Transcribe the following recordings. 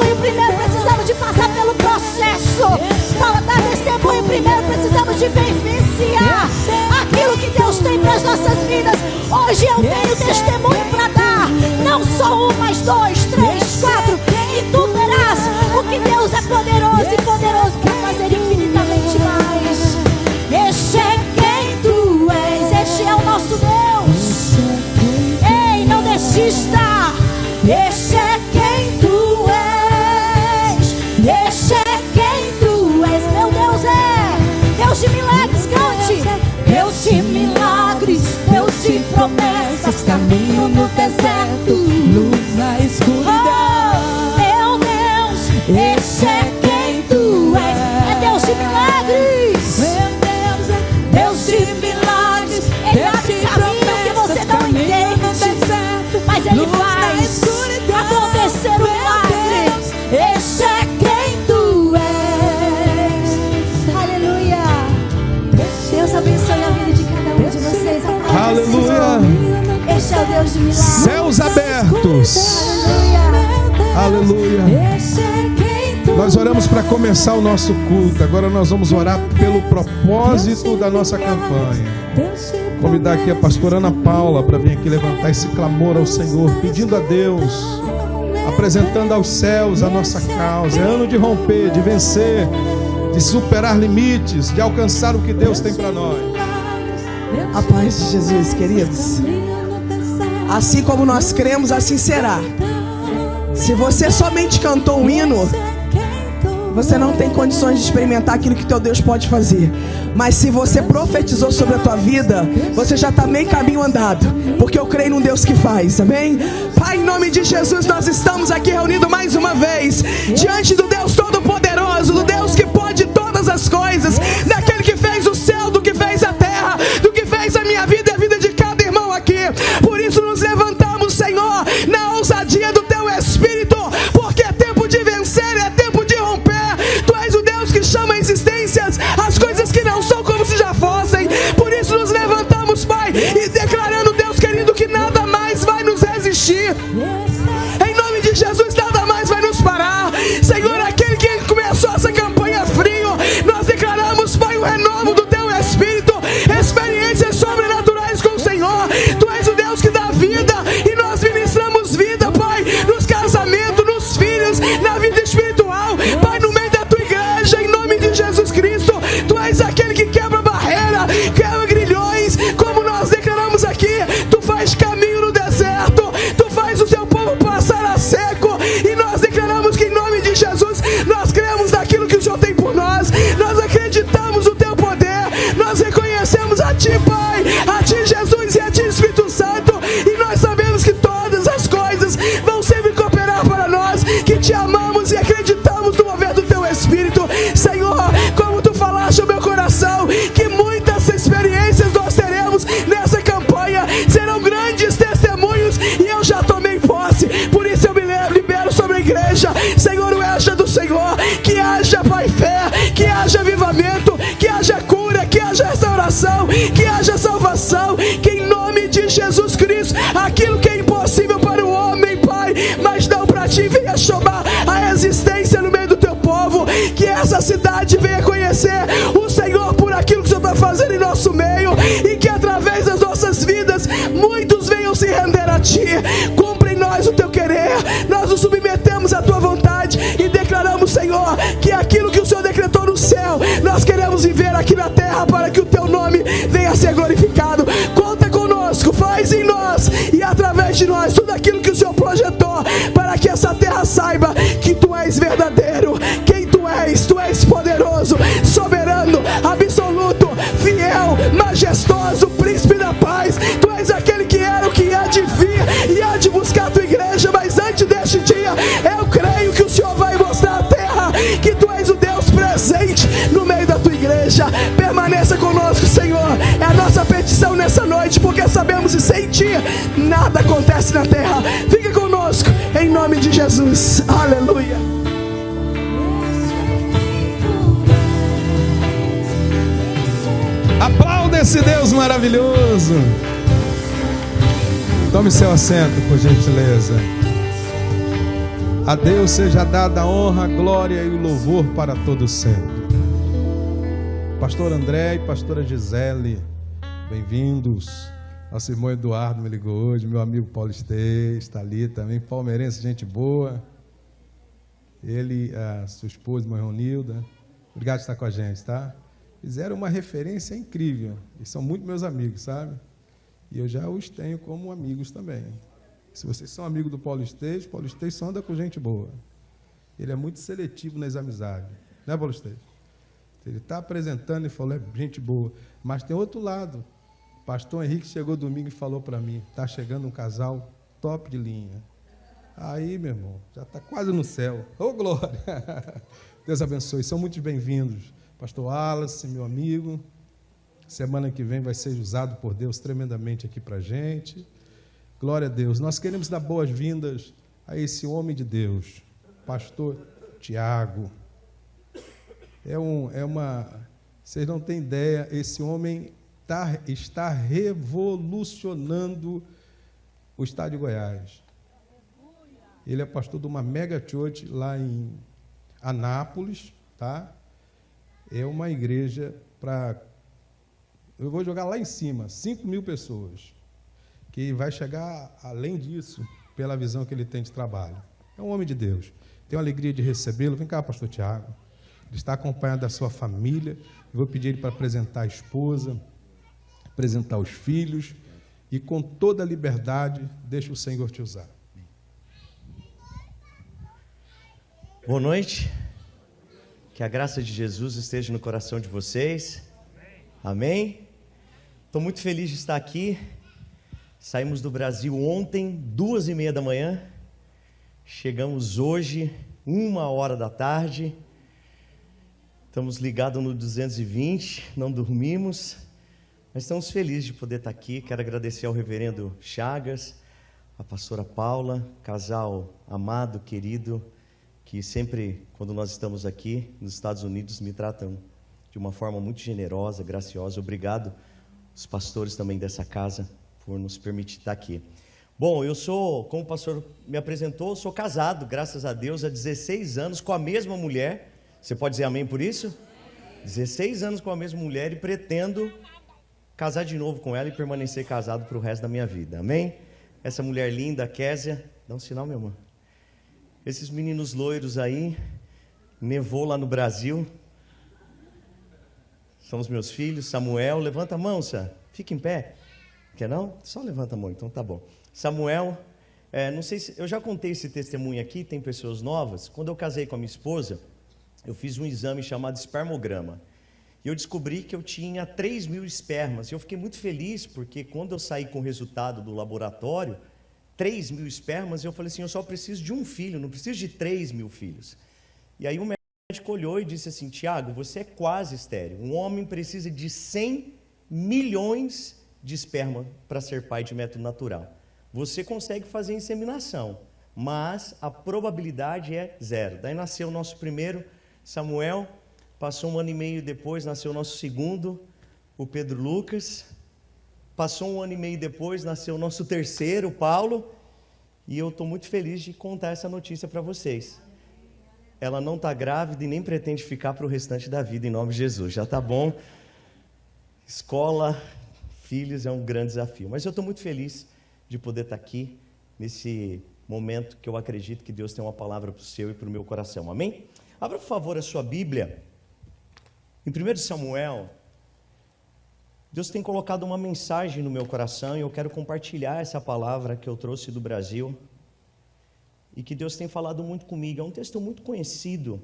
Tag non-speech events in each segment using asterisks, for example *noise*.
testemunho primeiro, precisamos de passar pelo processo. Para dar testemunho primeiro, precisamos de vivenciar aquilo que Deus tem para as nossas vidas. Hoje eu tenho testemunho para dar. Não só um, mas dois, três, quatro. E tu verás o que Deus é poderoso e poderoso para fazer infinitamente mais. Este é quem tu és, este é o nosso Deus. Ei, não desista. Este caminho no deserto. É Céus abertos. Aleluia. Nós oramos para começar o nosso culto. Agora nós vamos orar pelo propósito da nossa campanha. Convidar aqui a pastora Ana Paula para vir aqui levantar esse clamor ao Senhor, pedindo a Deus, apresentando aos céus a nossa causa. É ano de romper, de vencer, de superar limites, de alcançar o que Deus tem para nós. A paz de Jesus, queridos. Assim como nós cremos, assim será. Se você somente cantou um hino, você não tem condições de experimentar aquilo que teu Deus pode fazer. Mas se você profetizou sobre a tua vida, você já está meio caminho andado. Porque eu creio num Deus que faz, amém? Pai, em nome de Jesus, nós estamos aqui reunidos verdadeiro, quem tu és, tu és poderoso, soberano, absoluto, fiel, majestoso, príncipe da paz, tu és aquele que era o que há de vir e há de buscar a tua igreja, mas antes deste dia, eu creio que o Senhor vai mostrar à terra que tu és o Deus presente no meio da tua igreja, permaneça conosco, Senhor, é a nossa petição nessa noite, porque sabemos que sem ti nada acontece na terra, fica conosco em nome de Jesus. Aleluia. Aplauda esse Deus maravilhoso. Tome seu assento, por gentileza. A Deus seja dada a honra, a glória e o louvor para todos sempre. Pastor André e pastora Gisele, bem-vindos. Nosso irmão Eduardo me ligou hoje, meu amigo Paulo Esteves está ali também, palmeirense, gente boa. Ele, a sua esposa, irmã Ronilda. Obrigado por estar com a gente, tá? Fizeram uma referência incrível. E são muito meus amigos, sabe? E eu já os tenho como amigos também. Se vocês são amigos do Paulo Esteves, Paulo Esteves só anda com gente boa. Ele é muito seletivo nas amizades. Né, Paulo Esteves? Ele está apresentando e falou, é gente boa. Mas tem outro lado. Pastor Henrique chegou domingo e falou para mim, está chegando um casal top de linha. Aí, meu irmão, já está quase no céu. Ô, oh, glória! *laughs* Deus abençoe. São muito bem-vindos. Pastor Wallace, meu amigo. Semana que vem vai ser usado por Deus tremendamente aqui para a gente. Glória a Deus. Nós queremos dar boas-vindas a esse homem de Deus, Pastor Tiago. É, um, é uma. Vocês não têm ideia, esse homem tá, está revolucionando o estado de Goiás. Ele é pastor de uma mega church lá em Anápolis, tá? É uma igreja para. Eu vou jogar lá em cima, 5 mil pessoas que vai chegar além disso pela visão que ele tem de trabalho. É um homem de Deus. Tenho a alegria de recebê-lo. Vem cá, pastor Tiago. Ele está acompanhado da sua família. Eu vou pedir ele para apresentar a esposa, apresentar os filhos e com toda a liberdade, deixa o Senhor te usar. Boa noite. Que a graça de Jesus esteja no coração de vocês. Amém. Estou muito feliz de estar aqui. Saímos do Brasil ontem, duas e meia da manhã. Chegamos hoje, uma hora da tarde. Estamos ligados no 220, não dormimos. Mas estamos felizes de poder estar aqui. Quero agradecer ao reverendo Chagas, a pastora Paula, casal amado, querido, que sempre, quando nós estamos aqui nos Estados Unidos, me tratam de uma forma muito generosa, graciosa. Obrigado, os pastores também dessa casa por nos permitir estar aqui. Bom, eu sou, como o pastor me apresentou, sou casado, graças a Deus, há 16 anos com a mesma mulher. Você pode dizer amém por isso? 16 anos com a mesma mulher e pretendo casar de novo com ela e permanecer casado para o resto da minha vida. Amém? Essa mulher linda, Késia, dá um sinal, meu irmão. Esses meninos loiros aí, nevou lá no Brasil. São os meus filhos, Samuel, levanta a mão, Sam. Fica em pé. Quer não? Só levanta a mão, então tá bom. Samuel, é, não sei se eu já contei esse testemunho aqui, tem pessoas novas. Quando eu casei com a minha esposa, eu fiz um exame chamado espermograma. E eu descobri que eu tinha 3 mil espermas. E eu fiquei muito feliz, porque quando eu saí com o resultado do laboratório, 3 mil espermas, eu falei assim: eu só preciso de um filho, não preciso de 3 mil filhos. E aí o médico olhou e disse assim: Tiago, você é quase estéreo. Um homem precisa de 100 milhões de esperma para ser pai de método natural. Você consegue fazer inseminação, mas a probabilidade é zero. Daí nasceu o nosso primeiro, Samuel, passou um ano e meio depois, nasceu o nosso segundo, o Pedro Lucas. Passou um ano e meio depois, nasceu o nosso terceiro, Paulo. E eu estou muito feliz de contar essa notícia para vocês. Ela não está grávida e nem pretende ficar para o restante da vida, em nome de Jesus. Já está bom. Escola, filhos é um grande desafio. Mas eu estou muito feliz de poder estar aqui nesse momento que eu acredito que Deus tem uma palavra para o seu e para o meu coração. Amém? Abra, por favor, a sua Bíblia. Em 1 Samuel, Deus tem colocado uma mensagem no meu coração e eu quero compartilhar essa palavra que eu trouxe do Brasil e que Deus tem falado muito comigo. É um texto muito conhecido,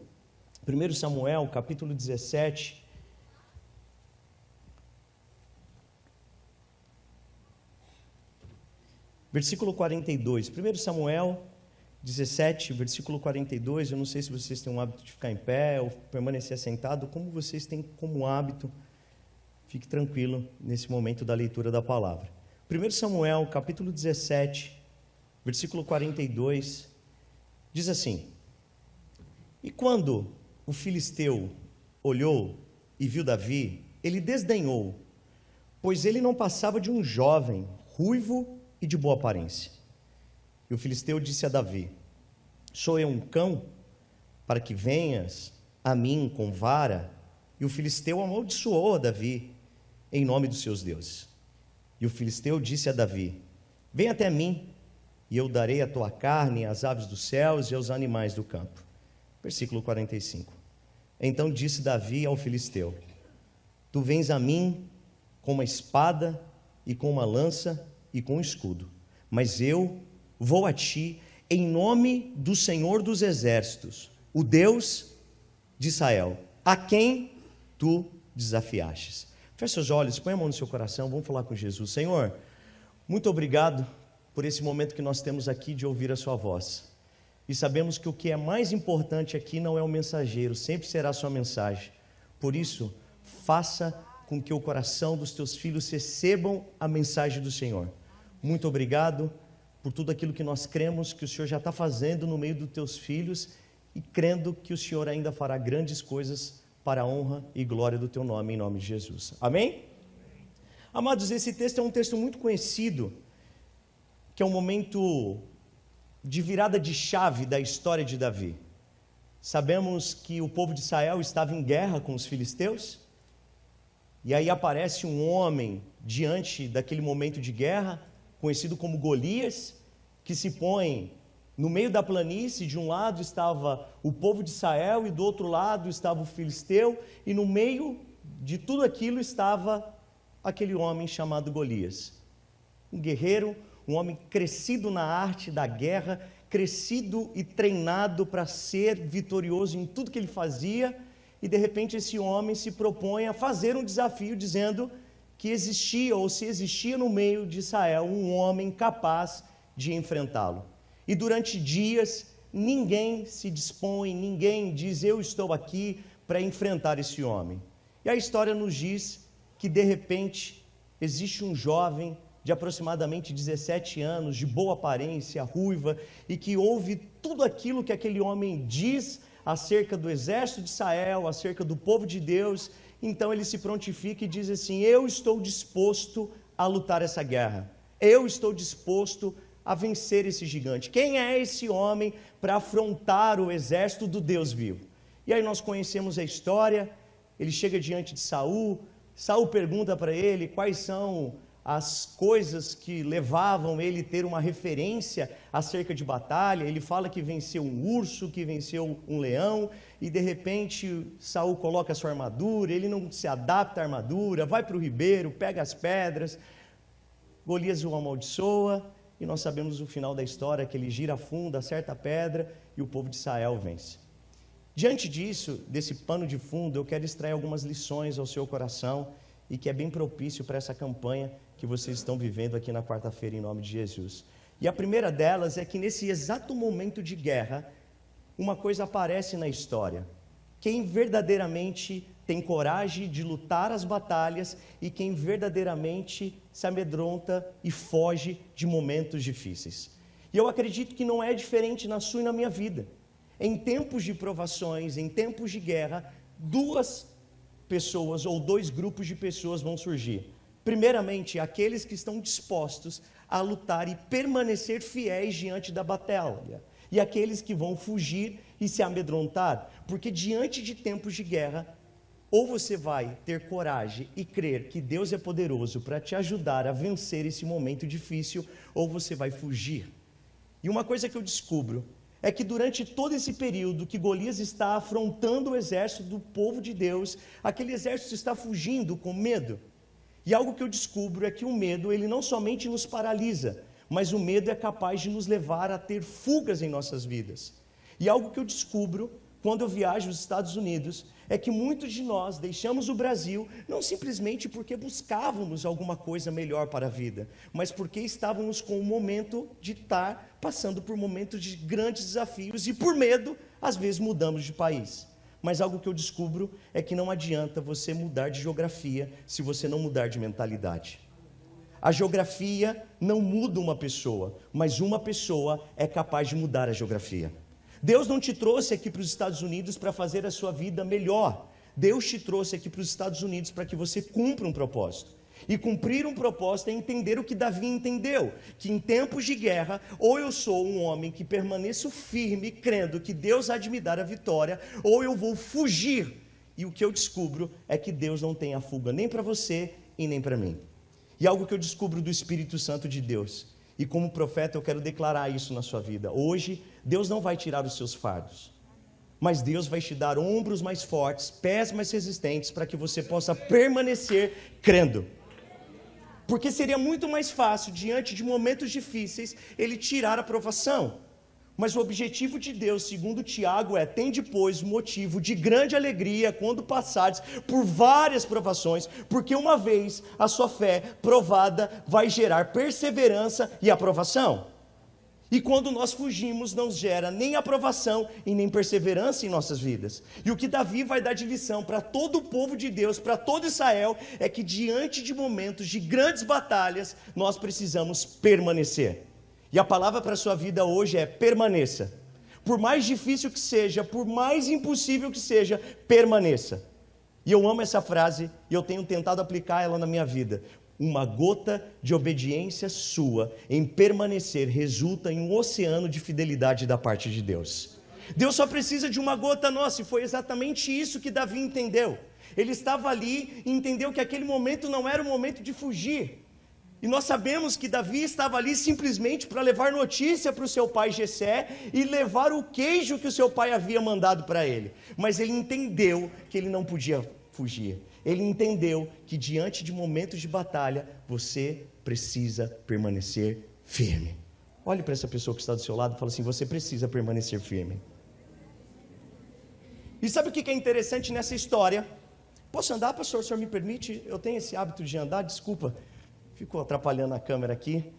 1 Samuel, capítulo 17. Versículo 42, 1 Samuel 17, versículo 42. Eu não sei se vocês têm o hábito de ficar em pé ou permanecer sentado, como vocês têm como hábito Fique tranquilo nesse momento da leitura da palavra. 1 Samuel, capítulo 17, versículo 42, diz assim: E quando o filisteu olhou e viu Davi, ele desdenhou, pois ele não passava de um jovem, ruivo e de boa aparência. E o filisteu disse a Davi: Sou eu um cão para que venhas a mim com vara? E o filisteu amaldiçoou a Davi em nome dos seus deuses. E o filisteu disse a Davi: Vem até mim, e eu darei a tua carne às aves dos céus e aos animais do campo. Versículo 45. Então disse Davi ao filisteu: Tu vens a mim com uma espada e com uma lança e com um escudo, mas eu vou a ti em nome do Senhor dos exércitos, o Deus de Israel, a quem tu desafiastes. Feche seus olhos, põe a mão no seu coração, vamos falar com Jesus. Senhor, muito obrigado por esse momento que nós temos aqui de ouvir a Sua voz. E sabemos que o que é mais importante aqui não é o mensageiro, sempre será a Sua mensagem. Por isso, faça com que o coração dos teus filhos recebam a mensagem do Senhor. Muito obrigado por tudo aquilo que nós cremos que o Senhor já está fazendo no meio dos teus filhos e crendo que o Senhor ainda fará grandes coisas para a honra e glória do teu nome, em nome de Jesus. Amém? Amados, esse texto é um texto muito conhecido, que é um momento de virada de chave da história de Davi. Sabemos que o povo de Israel estava em guerra com os filisteus, e aí aparece um homem diante daquele momento de guerra, conhecido como Golias, que se põe no meio da planície, de um lado estava o povo de Israel e do outro lado estava o filisteu, e no meio de tudo aquilo estava aquele homem chamado Golias. Um guerreiro, um homem crescido na arte da guerra, crescido e treinado para ser vitorioso em tudo que ele fazia, e de repente esse homem se propõe a fazer um desafio dizendo que existia ou se existia no meio de Israel um homem capaz de enfrentá-lo. E durante dias, ninguém se dispõe, ninguém diz: Eu estou aqui para enfrentar esse homem. E a história nos diz que, de repente, existe um jovem de aproximadamente 17 anos, de boa aparência, ruiva, e que ouve tudo aquilo que aquele homem diz acerca do exército de Israel, acerca do povo de Deus. Então ele se prontifica e diz assim: Eu estou disposto a lutar essa guerra. Eu estou disposto a vencer esse gigante? Quem é esse homem para afrontar o exército do Deus vivo? E aí nós conhecemos a história. Ele chega diante de Saul. Saul pergunta para ele quais são as coisas que levavam ele ter uma referência acerca de batalha. Ele fala que venceu um urso, que venceu um leão, e de repente Saul coloca sua armadura, ele não se adapta à armadura, vai para o ribeiro, pega as pedras. Golias o amaldiçoa, e nós sabemos o final da história, que ele gira fundo, acerta a pedra e o povo de Israel vence. Diante disso, desse pano de fundo, eu quero extrair algumas lições ao seu coração e que é bem propício para essa campanha que vocês estão vivendo aqui na quarta-feira, em nome de Jesus. E a primeira delas é que nesse exato momento de guerra, uma coisa aparece na história. Quem verdadeiramente tem coragem de lutar as batalhas e quem verdadeiramente se amedronta e foge de momentos difíceis. E eu acredito que não é diferente na sua e na minha vida. Em tempos de provações, em tempos de guerra, duas pessoas ou dois grupos de pessoas vão surgir. Primeiramente, aqueles que estão dispostos a lutar e permanecer fiéis diante da batalha, e aqueles que vão fugir e se amedrontar, porque diante de tempos de guerra, ou você vai ter coragem e crer que Deus é poderoso para te ajudar a vencer esse momento difícil, ou você vai fugir. E uma coisa que eu descubro é que durante todo esse período que Golias está afrontando o exército do povo de Deus, aquele exército está fugindo com medo. E algo que eu descubro é que o medo, ele não somente nos paralisa, mas o medo é capaz de nos levar a ter fugas em nossas vidas. E algo que eu descubro quando eu viajo aos Estados Unidos é que muitos de nós deixamos o Brasil não simplesmente porque buscávamos alguma coisa melhor para a vida, mas porque estávamos com o momento de estar passando por momentos de grandes desafios e por medo, às vezes mudamos de país. Mas algo que eu descubro é que não adianta você mudar de geografia se você não mudar de mentalidade. A geografia não muda uma pessoa, mas uma pessoa é capaz de mudar a geografia. Deus não te trouxe aqui para os Estados Unidos para fazer a sua vida melhor. Deus te trouxe aqui para os Estados Unidos para que você cumpra um propósito. E cumprir um propósito é entender o que Davi entendeu: que em tempos de guerra, ou eu sou um homem que permaneço firme, crendo que Deus há de me dar a vitória, ou eu vou fugir. E o que eu descubro é que Deus não tem a fuga nem para você e nem para mim. E algo que eu descubro do Espírito Santo de Deus, e como profeta eu quero declarar isso na sua vida. Hoje, Deus não vai tirar os seus fardos, mas Deus vai te dar ombros mais fortes, pés mais resistentes, para que você possa permanecer crendo. Porque seria muito mais fácil, diante de momentos difíceis, ele tirar a provação. Mas o objetivo de Deus, segundo Tiago, é: tem depois motivo de grande alegria quando passares por várias provações, porque uma vez a sua fé provada vai gerar perseverança e aprovação. E quando nós fugimos, não gera nem aprovação e nem perseverança em nossas vidas. E o que Davi vai dar de lição para todo o povo de Deus, para todo Israel, é que diante de momentos de grandes batalhas, nós precisamos permanecer. E a palavra para a sua vida hoje é permaneça. Por mais difícil que seja, por mais impossível que seja, permaneça. E eu amo essa frase e eu tenho tentado aplicar ela na minha vida. Uma gota de obediência sua em permanecer resulta em um oceano de fidelidade da parte de Deus. Deus só precisa de uma gota nossa, e foi exatamente isso que Davi entendeu. Ele estava ali e entendeu que aquele momento não era o momento de fugir, e nós sabemos que Davi estava ali simplesmente para levar notícia para o seu pai Jessé e levar o queijo que o seu pai havia mandado para ele. Mas ele entendeu que ele não podia fugir. Ele entendeu que diante de momentos de batalha, você precisa permanecer firme. Olhe para essa pessoa que está do seu lado e fala assim: você precisa permanecer firme. E sabe o que é interessante nessa história? Posso andar, pastor? O senhor me permite? Eu tenho esse hábito de andar, desculpa. Ficou atrapalhando a câmera aqui.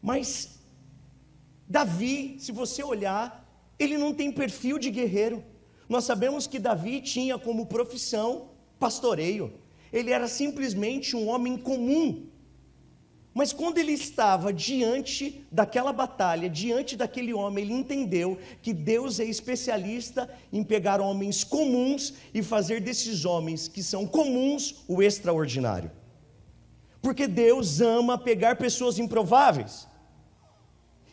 Mas Davi, se você olhar, ele não tem perfil de guerreiro. Nós sabemos que Davi tinha como profissão pastoreio. Ele era simplesmente um homem comum. Mas quando ele estava diante daquela batalha, diante daquele homem, ele entendeu que Deus é especialista em pegar homens comuns e fazer desses homens que são comuns o extraordinário. Porque Deus ama pegar pessoas improváveis.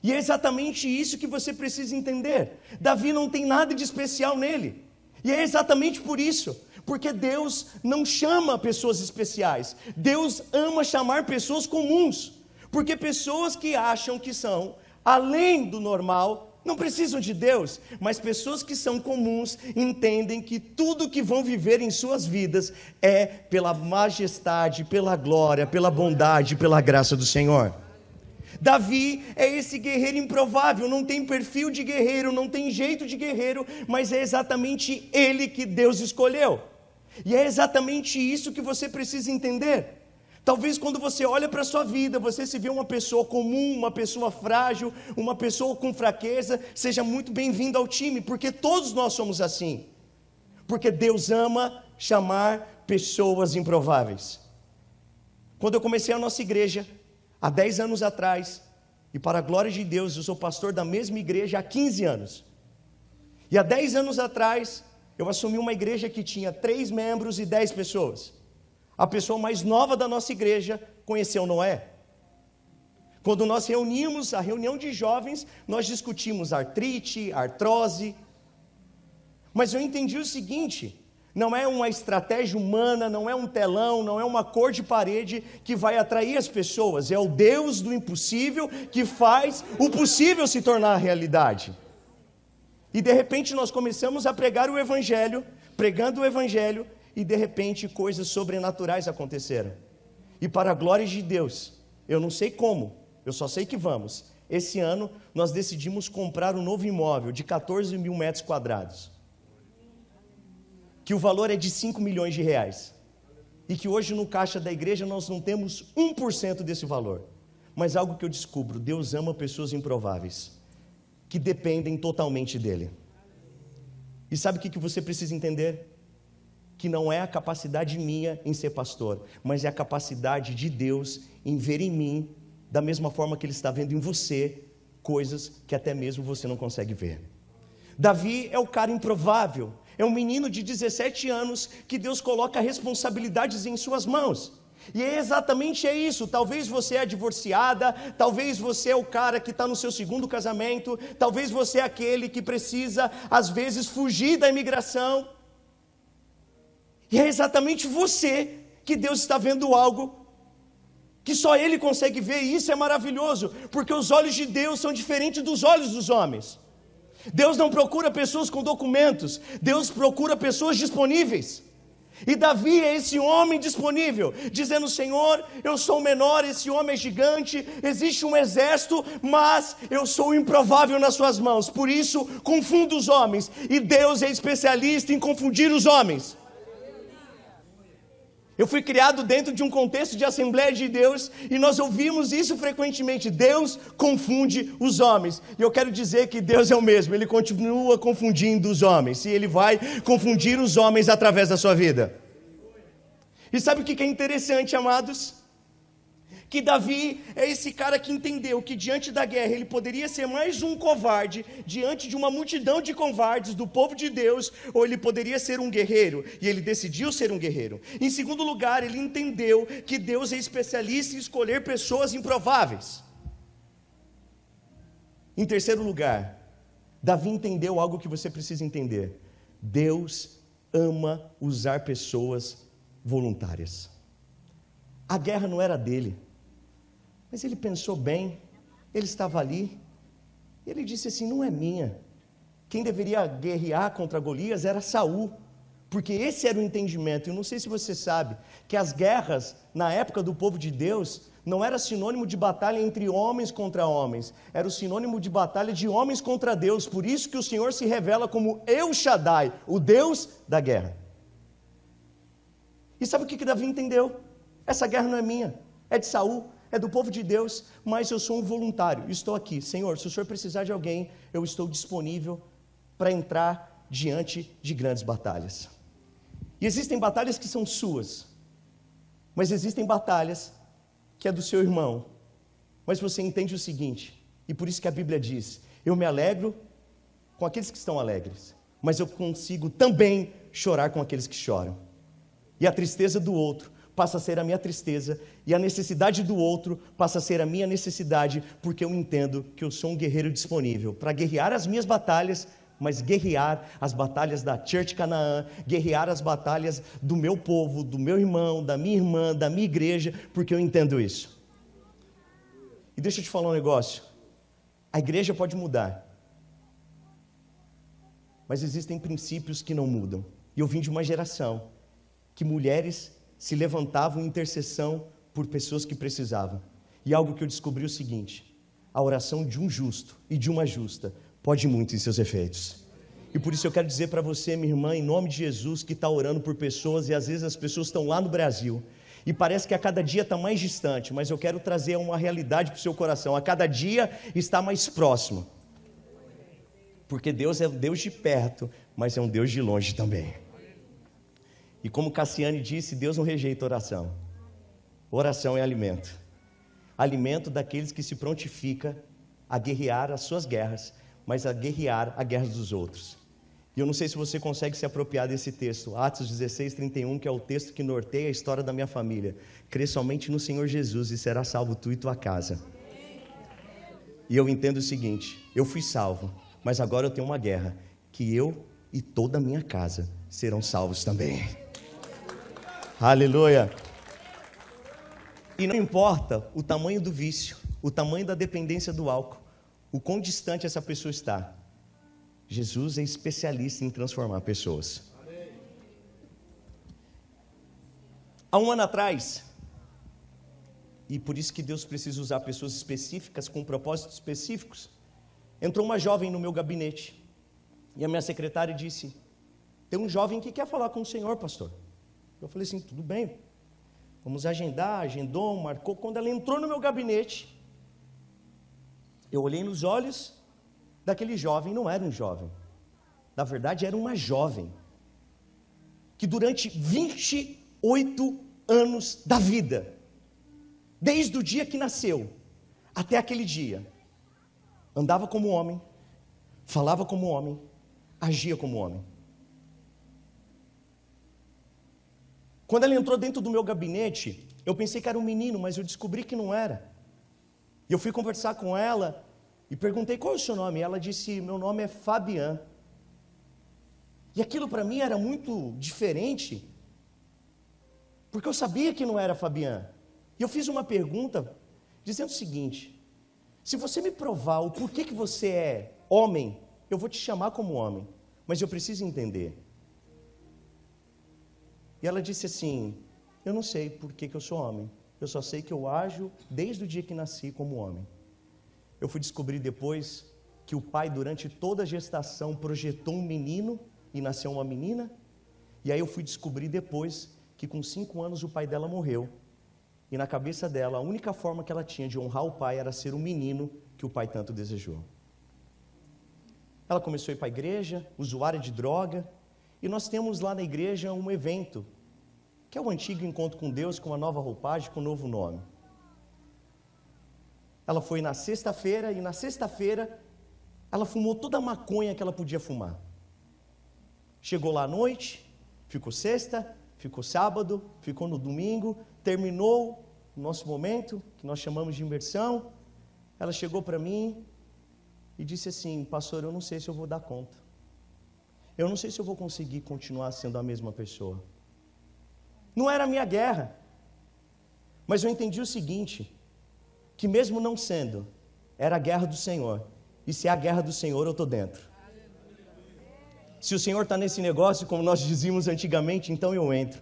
E é exatamente isso que você precisa entender. Davi não tem nada de especial nele. E é exatamente por isso. Porque Deus não chama pessoas especiais. Deus ama chamar pessoas comuns. Porque pessoas que acham que são além do normal não precisam de Deus, mas pessoas que são comuns entendem que tudo que vão viver em suas vidas é pela majestade, pela glória, pela bondade, pela graça do Senhor. Davi é esse guerreiro improvável, não tem perfil de guerreiro, não tem jeito de guerreiro, mas é exatamente ele que Deus escolheu. E é exatamente isso que você precisa entender. Talvez quando você olha para a sua vida, você se vê uma pessoa comum, uma pessoa frágil, uma pessoa com fraqueza, seja muito bem-vindo ao time, porque todos nós somos assim. Porque Deus ama chamar pessoas improváveis. Quando eu comecei a nossa igreja, há 10 anos atrás, e para a glória de Deus, eu sou pastor da mesma igreja há 15 anos. E há 10 anos atrás, eu assumi uma igreja que tinha três membros e 10 pessoas. A pessoa mais nova da nossa igreja conheceu Noé. Quando nós reunimos a reunião de jovens, nós discutimos artrite, artrose. Mas eu entendi o seguinte: não é uma estratégia humana, não é um telão, não é uma cor de parede que vai atrair as pessoas, é o Deus do impossível que faz o possível se tornar realidade. E de repente nós começamos a pregar o Evangelho, pregando o Evangelho, e de repente coisas sobrenaturais aconteceram. E para a glória de Deus, eu não sei como, eu só sei que vamos. Esse ano nós decidimos comprar um novo imóvel de 14 mil metros quadrados. que o valor é de 5 milhões de reais. E que hoje no caixa da igreja nós não temos 1% desse valor. Mas algo que eu descubro: Deus ama pessoas improváveis, que dependem totalmente dEle. E sabe o que você precisa entender? Que não é a capacidade minha em ser pastor, mas é a capacidade de Deus em ver em mim, da mesma forma que Ele está vendo em você, coisas que até mesmo você não consegue ver. Davi é o cara improvável, é um menino de 17 anos que Deus coloca responsabilidades em suas mãos. E é exatamente é isso. Talvez você é divorciada, talvez você é o cara que está no seu segundo casamento, talvez você é aquele que precisa, às vezes, fugir da imigração. E é exatamente você que Deus está vendo algo que só Ele consegue ver, e isso é maravilhoso, porque os olhos de Deus são diferentes dos olhos dos homens. Deus não procura pessoas com documentos, Deus procura pessoas disponíveis. E Davi é esse homem disponível, dizendo: Senhor, eu sou menor, esse homem é gigante, existe um exército, mas eu sou improvável nas suas mãos, por isso confundo os homens, e Deus é especialista em confundir os homens. Eu fui criado dentro de um contexto de Assembleia de Deus e nós ouvimos isso frequentemente. Deus confunde os homens. E eu quero dizer que Deus é o mesmo, Ele continua confundindo os homens e Ele vai confundir os homens através da sua vida. E sabe o que é interessante, amados? Que Davi é esse cara que entendeu que diante da guerra ele poderia ser mais um covarde diante de uma multidão de covardes do povo de Deus, ou ele poderia ser um guerreiro, e ele decidiu ser um guerreiro. Em segundo lugar, ele entendeu que Deus é especialista em escolher pessoas improváveis. Em terceiro lugar, Davi entendeu algo que você precisa entender: Deus ama usar pessoas voluntárias. A guerra não era dele. Mas ele pensou bem, ele estava ali, e ele disse assim: não é minha. Quem deveria guerrear contra Golias era Saul, porque esse era o entendimento. Eu não sei se você sabe que as guerras na época do povo de Deus não era sinônimo de batalha entre homens contra homens, era o sinônimo de batalha de homens contra Deus. Por isso que o Senhor se revela como El Shaddai, o Deus da guerra. E sabe o que, que Davi entendeu? Essa guerra não é minha, é de Saul é do povo de Deus, mas eu sou um voluntário, estou aqui. Senhor, se o Senhor precisar de alguém, eu estou disponível para entrar diante de grandes batalhas. E existem batalhas que são suas, mas existem batalhas que é do seu irmão. Mas você entende o seguinte, e por isso que a Bíblia diz: Eu me alegro com aqueles que estão alegres, mas eu consigo também chorar com aqueles que choram. E a tristeza do outro passa a ser a minha tristeza, e a necessidade do outro passa a ser a minha necessidade, porque eu entendo que eu sou um guerreiro disponível para guerrear as minhas batalhas, mas guerrear as batalhas da Church Canaã, guerrear as batalhas do meu povo, do meu irmão, da minha irmã, da minha igreja, porque eu entendo isso. E deixa eu te falar um negócio: a igreja pode mudar, mas existem princípios que não mudam. E eu vim de uma geração que mulheres se levantavam em intercessão por pessoas que precisavam. E algo que eu descobri é o seguinte: a oração de um justo e de uma justa pode muito em seus efeitos. E por isso eu quero dizer para você, minha irmã, em nome de Jesus, que está orando por pessoas e às vezes as pessoas estão lá no Brasil e parece que a cada dia está mais distante, mas eu quero trazer uma realidade para o seu coração: a cada dia está mais próximo. Porque Deus é um Deus de perto, mas é um Deus de longe também. E como Cassiane disse, Deus não rejeita oração. Oração é alimento. Alimento daqueles que se prontifica a guerrear as suas guerras, mas a guerrear a guerra dos outros. E eu não sei se você consegue se apropriar desse texto, Atos 16, 31, que é o texto que norteia a história da minha família. Crê somente no Senhor Jesus e será salvo tu e tua casa. E eu entendo o seguinte: eu fui salvo, mas agora eu tenho uma guerra, que eu e toda a minha casa serão salvos também. Aleluia. E não importa o tamanho do vício, o tamanho da dependência do álcool, o quão distante essa pessoa está. Jesus é especialista em transformar pessoas. Há um ano atrás, e por isso que Deus precisa usar pessoas específicas com propósitos específicos, entrou uma jovem no meu gabinete e a minha secretária disse: tem um jovem que quer falar com o senhor, pastor. Eu falei assim: tudo bem, vamos agendar. Agendou, marcou. Quando ela entrou no meu gabinete, eu olhei nos olhos daquele jovem, não era um jovem, na verdade era uma jovem, que durante 28 anos da vida, desde o dia que nasceu até aquele dia, andava como homem, falava como homem, agia como homem. Quando ela entrou dentro do meu gabinete, eu pensei que era um menino, mas eu descobri que não era. E eu fui conversar com ela e perguntei qual é o seu nome. Ela disse: Meu nome é Fabian. E aquilo para mim era muito diferente, porque eu sabia que não era Fabian. E eu fiz uma pergunta dizendo o seguinte: se você me provar o porquê que você é homem, eu vou te chamar como homem, mas eu preciso entender. E ela disse assim: Eu não sei por que, que eu sou homem, eu só sei que eu ajo desde o dia que nasci como homem. Eu fui descobrir depois que o pai, durante toda a gestação, projetou um menino e nasceu uma menina. E aí eu fui descobrir depois que com cinco anos o pai dela morreu. E na cabeça dela, a única forma que ela tinha de honrar o pai era ser o menino que o pai tanto desejou. Ela começou a ir para a igreja, usuária de droga, e nós temos lá na igreja um evento, que é o antigo encontro com Deus, com uma nova roupagem, com um novo nome. Ela foi na sexta-feira, e na sexta-feira ela fumou toda a maconha que ela podia fumar. Chegou lá à noite, ficou sexta, ficou sábado, ficou no domingo, terminou o nosso momento, que nós chamamos de imersão. Ela chegou para mim e disse assim: Pastor, eu não sei se eu vou dar conta. Eu não sei se eu vou conseguir continuar sendo a mesma pessoa. Não era a minha guerra. Mas eu entendi o seguinte: que mesmo não sendo, era a guerra do Senhor. E se é a guerra do Senhor, eu estou dentro. Se o Senhor está nesse negócio, como nós dizíamos antigamente, então eu entro.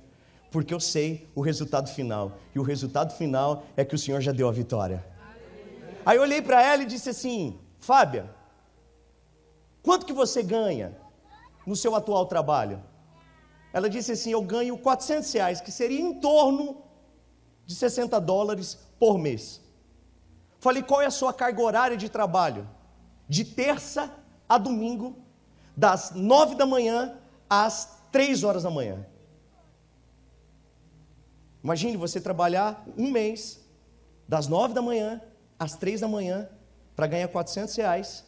Porque eu sei o resultado final. E o resultado final é que o Senhor já deu a vitória. Aí eu olhei para ela e disse assim: Fábia, quanto que você ganha no seu atual trabalho? Ela disse assim: Eu ganho 400 reais, que seria em torno de 60 dólares por mês. Falei: Qual é a sua carga horária de trabalho? De terça a domingo, das 9 da manhã às 3 horas da manhã. Imagine você trabalhar um mês, das 9 da manhã às 3 da manhã, para ganhar 400 reais,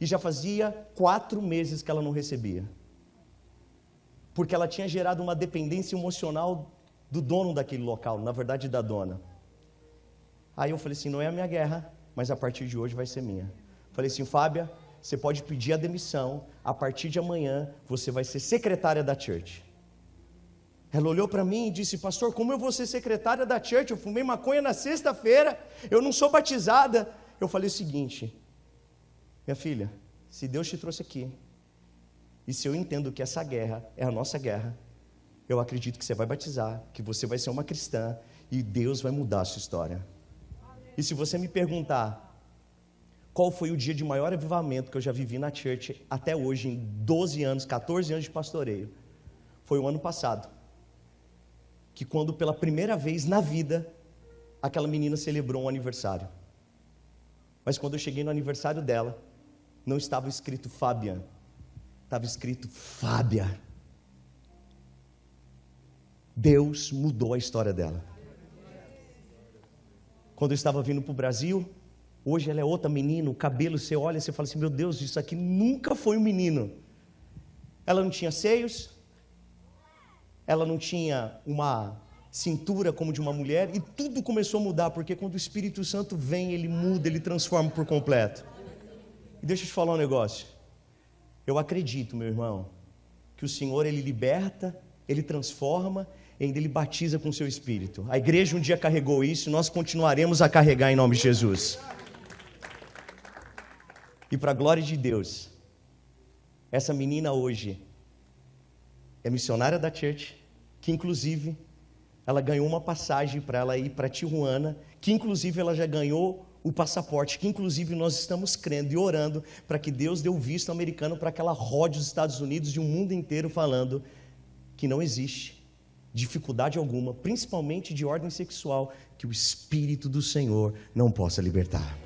e já fazia quatro meses que ela não recebia porque ela tinha gerado uma dependência emocional do dono daquele local, na verdade da dona. Aí eu falei assim: não é a minha guerra, mas a partir de hoje vai ser minha. Falei assim: Fábia, você pode pedir a demissão, a partir de amanhã você vai ser secretária da church. Ela olhou para mim e disse: Pastor, como eu vou ser secretária da church? Eu fumei maconha na sexta-feira, eu não sou batizada. Eu falei o seguinte: Minha filha, se Deus te trouxe aqui, e se eu entendo que essa guerra é a nossa guerra, eu acredito que você vai batizar, que você vai ser uma cristã e Deus vai mudar a sua história. E se você me perguntar qual foi o dia de maior avivamento que eu já vivi na church até hoje, em 12 anos, 14 anos de pastoreio, foi o ano passado. Que quando pela primeira vez na vida, aquela menina celebrou um aniversário. Mas quando eu cheguei no aniversário dela, não estava escrito Fabian, estava escrito Fábia. Deus mudou a história dela. Quando eu estava vindo para o Brasil, hoje ela é outra menina, o cabelo você olha, você fala assim: meu Deus, isso aqui nunca foi um menino. Ela não tinha seios, ela não tinha uma cintura como de uma mulher, e tudo começou a mudar, porque quando o Espírito Santo vem, ele muda, ele transforma por completo. E deixa eu te falar um negócio. Eu acredito, meu irmão, que o Senhor ele liberta, ele transforma, ainda ele batiza com o seu espírito. A igreja um dia carregou isso, e nós continuaremos a carregar em nome de Jesus. E para a glória de Deus, essa menina hoje é missionária da church, que inclusive ela ganhou uma passagem para ela ir para Tijuana, que inclusive ela já ganhou o passaporte, que inclusive nós estamos crendo e orando para que Deus dê o visto americano para que ela rode os Estados Unidos e o mundo inteiro falando que não existe dificuldade alguma, principalmente de ordem sexual, que o Espírito do Senhor não possa libertar.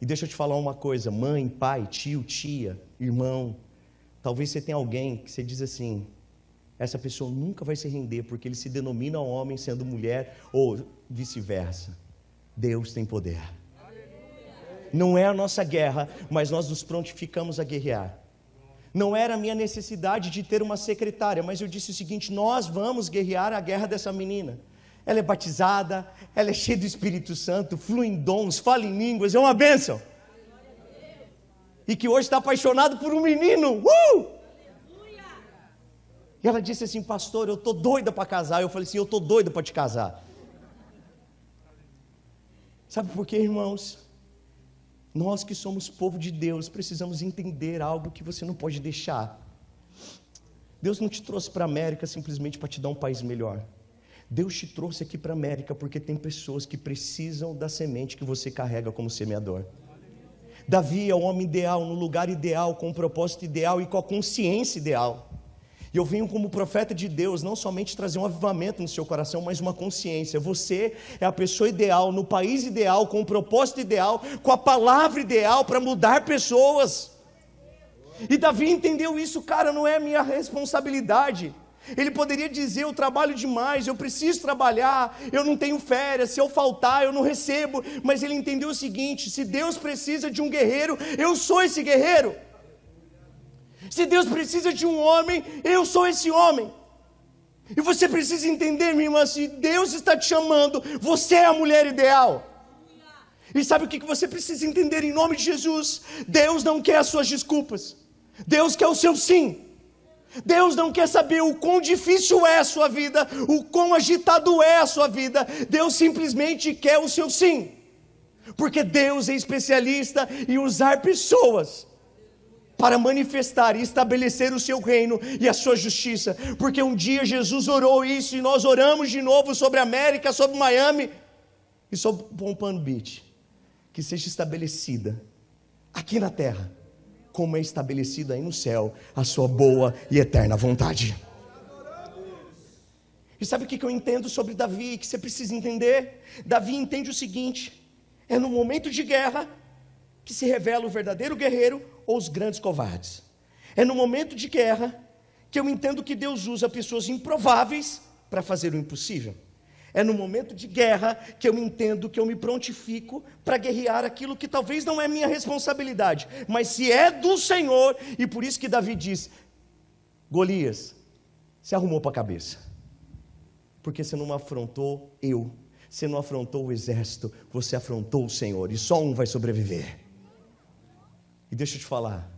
E deixa eu te falar uma coisa, mãe, pai, tio, tia, irmão, talvez você tenha alguém que você diz assim, essa pessoa nunca vai se render porque ele se denomina homem sendo mulher ou vice-versa. Deus tem poder. Não é a nossa guerra, mas nós nos prontificamos a guerrear. Não era a minha necessidade de ter uma secretária, mas eu disse o seguinte: nós vamos guerrear a guerra dessa menina. Ela é batizada, ela é cheia do Espírito Santo, flui em dons, fala em línguas, é uma bênção. E que hoje está apaixonado por um menino. Uh! E ela disse assim, pastor, eu estou doida para casar. Eu falei assim, eu estou doida para te casar. Sabe por quê, irmãos? Nós que somos povo de Deus, precisamos entender algo que você não pode deixar. Deus não te trouxe para a América simplesmente para te dar um país melhor. Deus te trouxe aqui para a América porque tem pessoas que precisam da semente que você carrega como semeador. Davi é o homem ideal, no lugar ideal, com o propósito ideal e com a consciência ideal. E eu venho como profeta de Deus, não somente trazer um avivamento no seu coração, mas uma consciência. Você é a pessoa ideal, no país ideal, com o propósito ideal, com a palavra ideal para mudar pessoas. E Davi entendeu isso, cara, não é minha responsabilidade. Ele poderia dizer: Eu trabalho demais, eu preciso trabalhar, eu não tenho férias, se eu faltar, eu não recebo. Mas ele entendeu o seguinte: se Deus precisa de um guerreiro, eu sou esse guerreiro. Se Deus precisa de um homem, eu sou esse homem. E você precisa entender, minha irmã, se Deus está te chamando, você é a mulher ideal. E sabe o que você precisa entender em nome de Jesus? Deus não quer as suas desculpas, Deus quer o seu sim. Deus não quer saber o quão difícil é a sua vida, o quão agitado é a sua vida, Deus simplesmente quer o seu sim, porque Deus é especialista em usar pessoas para manifestar e estabelecer o seu reino e a sua justiça, porque um dia Jesus orou isso e nós oramos de novo sobre a América, sobre Miami e sobre Pompano Beach, que seja estabelecida aqui na terra, como é estabelecida aí no céu, a sua boa e eterna vontade. E sabe o que eu entendo sobre Davi, que você precisa entender? Davi entende o seguinte: é no momento de guerra que se revela o verdadeiro guerreiro ou os grandes covardes. É no momento de guerra que eu entendo que Deus usa pessoas improváveis para fazer o impossível. É no momento de guerra que eu entendo que eu me prontifico para guerrear aquilo que talvez não é minha responsabilidade, mas se é do Senhor, e por isso que Davi diz: Golias, se arrumou para a cabeça, porque você não afrontou eu, você não afrontou o exército, você afrontou o Senhor, e só um vai sobreviver. E deixa eu te falar,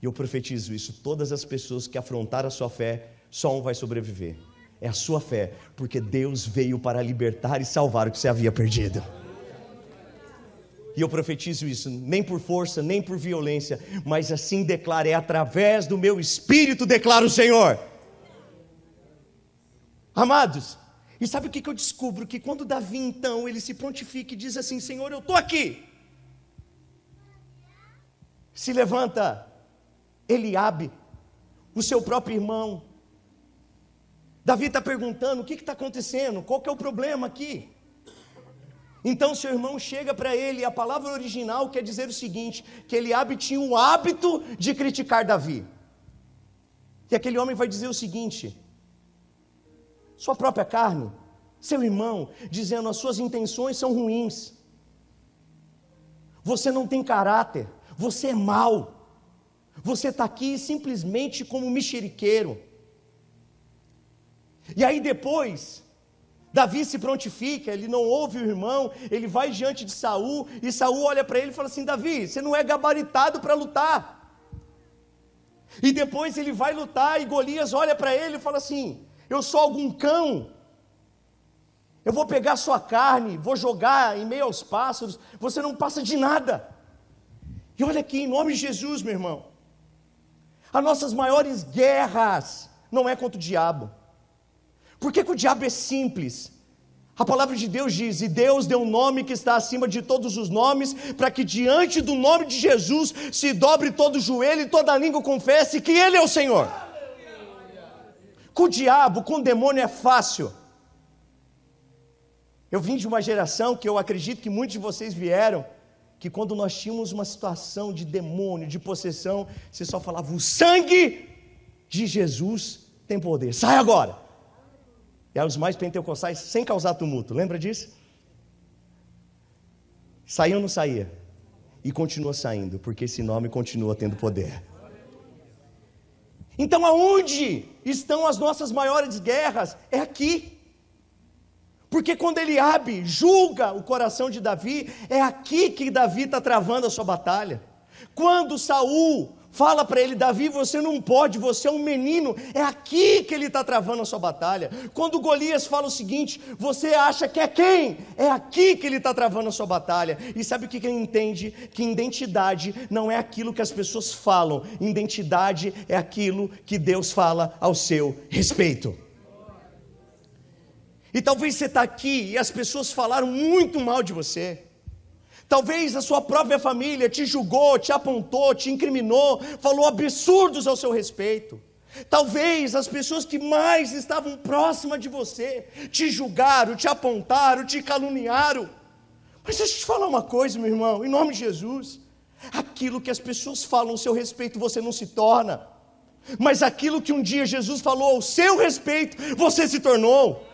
e eu profetizo isso: todas as pessoas que afrontaram a sua fé, só um vai sobreviver. É a sua fé, porque Deus veio para libertar e salvar o que você havia perdido. E eu profetizo isso, nem por força, nem por violência, mas assim declara, é através do meu espírito, declara o Senhor. Amados, e sabe o que eu descubro? Que quando Davi então ele se prontifica e diz assim: Senhor, eu estou aqui, se levanta Eliabe, o seu próprio irmão. Davi está perguntando: o que está acontecendo? Qual que é o problema aqui? Então seu irmão chega para ele, e a palavra original quer dizer o seguinte: que Eliabe tinha o hábito de criticar Davi. E aquele homem vai dizer o seguinte: sua própria carne, seu irmão, dizendo as suas intenções são ruins, você não tem caráter, você é mau. Você está aqui simplesmente como mexeriqueiro. E aí depois, Davi se prontifica, ele não ouve o irmão, ele vai diante de Saul, e Saul olha para ele e fala assim: Davi, você não é gabaritado para lutar. E depois ele vai lutar, e Golias olha para ele e fala assim: Eu sou algum cão. Eu vou pegar sua carne, vou jogar em meio aos pássaros, você não passa de nada. E olha aqui, em nome de Jesus, meu irmão, as nossas maiores guerras não é contra o diabo. Por que, que o diabo é simples? A palavra de Deus diz: E Deus deu um nome que está acima de todos os nomes, para que diante do nome de Jesus se dobre todo joelho e toda língua confesse que Ele é o Senhor. Com o diabo, com o demônio é fácil. Eu vim de uma geração que eu acredito que muitos de vocês vieram, que quando nós tínhamos uma situação de demônio, de possessão, você só falava: O sangue de Jesus tem poder, sai agora. E eram os mais pentecostais sem causar tumulto, lembra disso? Saiu ou não saía? E continua saindo, porque esse nome continua tendo poder. Então, aonde estão as nossas maiores guerras? É aqui. Porque quando Eliabe julga o coração de Davi, é aqui que Davi está travando a sua batalha. Quando Saul Fala para ele, Davi, você não pode, você é um menino. É aqui que ele está travando a sua batalha. Quando Golias fala o seguinte, você acha que é quem? É aqui que ele está travando a sua batalha. E sabe o que ele entende? Que identidade não é aquilo que as pessoas falam, identidade é aquilo que Deus fala ao seu respeito. E talvez você está aqui e as pessoas falaram muito mal de você. Talvez a sua própria família te julgou, te apontou, te incriminou, falou absurdos ao seu respeito. Talvez as pessoas que mais estavam próximas de você te julgaram, te apontaram, te caluniaram. Mas deixa eu te falar uma coisa, meu irmão, em nome de Jesus. Aquilo que as pessoas falam ao seu respeito, você não se torna. Mas aquilo que um dia Jesus falou ao seu respeito, você se tornou.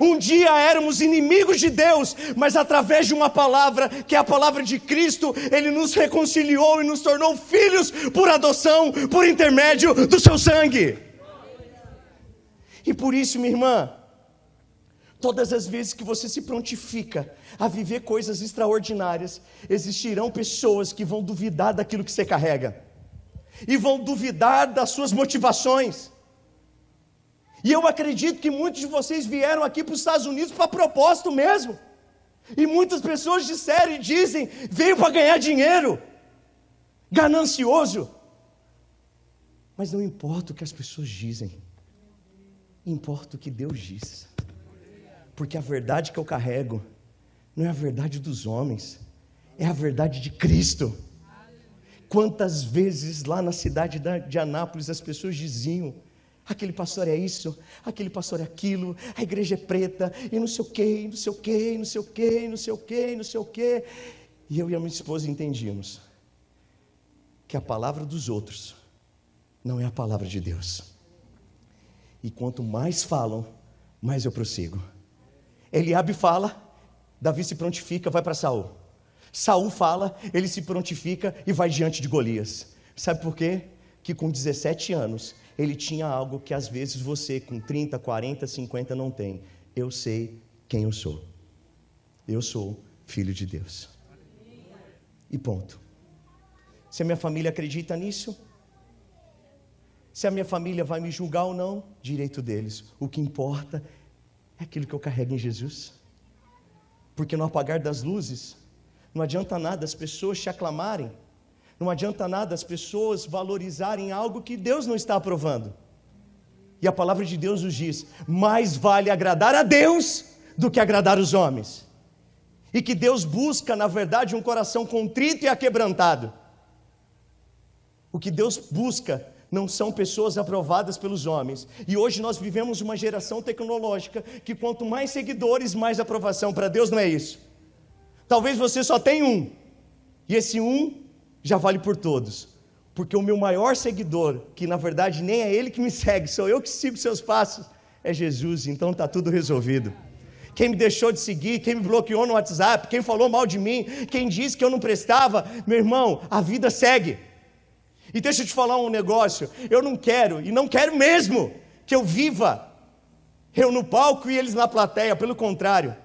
Um dia éramos inimigos de Deus, mas através de uma palavra, que é a palavra de Cristo, Ele nos reconciliou e nos tornou filhos por adoção, por intermédio do seu sangue. E por isso, minha irmã, todas as vezes que você se prontifica a viver coisas extraordinárias, existirão pessoas que vão duvidar daquilo que você carrega, e vão duvidar das suas motivações e eu acredito que muitos de vocês vieram aqui para os Estados Unidos para propósito mesmo. E muitas pessoas disseram e dizem: veio para ganhar dinheiro, ganancioso. Mas não importa o que as pessoas dizem, importa o que Deus diz. Porque a verdade que eu carrego não é a verdade dos homens, é a verdade de Cristo. Quantas vezes lá na cidade de Anápolis as pessoas diziam: aquele pastor é isso, aquele pastor é aquilo, a igreja é preta, e não sei o que, não sei o que, não sei o que, não sei o que, não sei o que. E eu e a minha esposa entendíamos que a palavra dos outros não é a palavra de Deus. E quanto mais falam, mais eu prossigo. Eliabe fala, Davi se prontifica, vai para Saul. Saul fala, ele se prontifica e vai diante de Golias. Sabe por quê? Que com 17 anos ele tinha algo que às vezes você, com 30, 40, 50, não tem. Eu sei quem eu sou. Eu sou filho de Deus. E ponto. Se a minha família acredita nisso, se a minha família vai me julgar ou não, direito deles. O que importa é aquilo que eu carrego em Jesus. Porque no apagar das luzes, não adianta nada as pessoas te aclamarem não adianta nada as pessoas valorizarem algo que Deus não está aprovando. E a palavra de Deus nos diz: mais vale agradar a Deus do que agradar os homens. E que Deus busca, na verdade, um coração contrito e aquebrantado. O que Deus busca não são pessoas aprovadas pelos homens. E hoje nós vivemos uma geração tecnológica que quanto mais seguidores, mais aprovação. Para Deus não é isso. Talvez você só tenha um. E esse um já vale por todos. Porque o meu maior seguidor, que na verdade nem é ele que me *laughs* segue, sou eu que sigo seus passos, é Jesus. Então está tudo resolvido. Quem me deixou de seguir, quem me bloqueou no WhatsApp, quem falou mal de mim, quem disse que eu não prestava, meu irmão, a vida segue. E deixa eu te falar um negócio, eu não quero, e não quero mesmo, que eu viva eu no palco e eles na plateia, pelo contrário.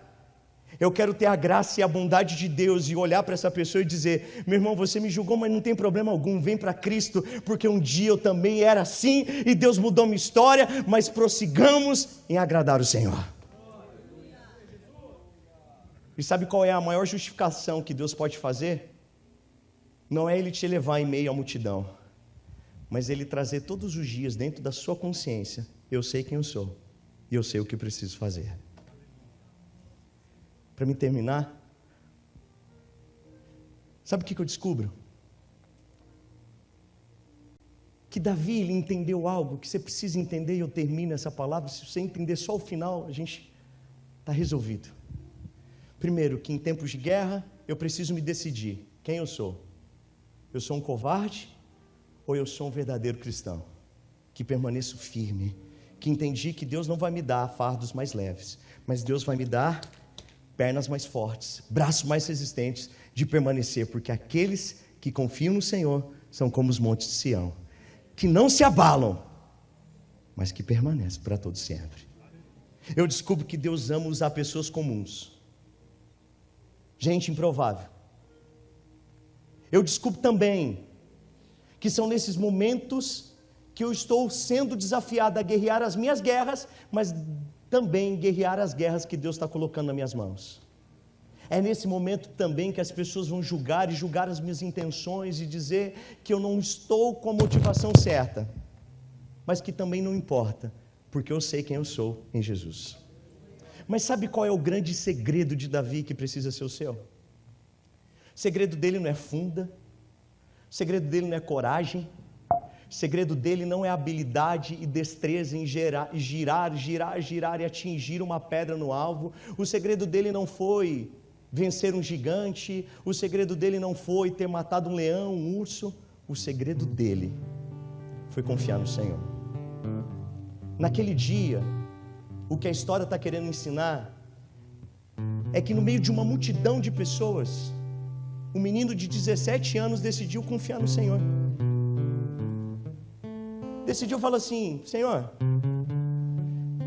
Eu quero ter a graça e a bondade de Deus e olhar para essa pessoa e dizer: meu irmão, você me julgou, mas não tem problema algum, vem para Cristo, porque um dia eu também era assim e Deus mudou minha história, mas prossigamos em agradar o Senhor. E sabe qual é a maior justificação que Deus pode fazer? Não é Ele te levar em meio à multidão, mas Ele trazer todos os dias dentro da sua consciência: eu sei quem eu sou e eu sei o que preciso fazer. Para me terminar. Sabe o que, eu descubro? Que Davi ele entendeu algo que você precisa entender, e eu termino essa palavra. Se você entender só o final, a gente está resolvido. Primeiro, que em tempos de guerra eu preciso me decidir quem eu sou. Eu sou um covarde ou eu sou um verdadeiro cristão? Que permaneço firme, que entendi que Deus não vai me dar fardos mais leves, mas Deus vai me dar pernas mais fortes, braços mais resistentes de permanecer, porque aqueles que confiam no Senhor são como os montes de Sião, que não se abalam, mas que permanecem para todo sempre. Eu descubro que Deus ama usar pessoas comuns, gente improvável. Eu descubro também que são nesses momentos que eu estou sendo desafiado a guerrear as minhas guerras, mas também guerrear as guerras que Deus está colocando nas minhas mãos. É nesse momento também que as pessoas vão julgar e julgar as minhas intenções e dizer que eu não estou com a motivação certa, mas que também não importa, porque eu sei quem eu sou em Jesus. Mas sabe qual é o grande segredo de Davi que precisa ser o seu? O segredo dele não é funda, o segredo dele não é coragem, o segredo dele não é habilidade e destreza em gerar, girar, girar, girar e atingir uma pedra no alvo. O segredo dele não foi vencer um gigante. O segredo dele não foi ter matado um leão, um urso. O segredo dele foi confiar no Senhor. Naquele dia, o que a história está querendo ensinar é que no meio de uma multidão de pessoas, um menino de 17 anos decidiu confiar no Senhor. Decidiu falar assim: Senhor,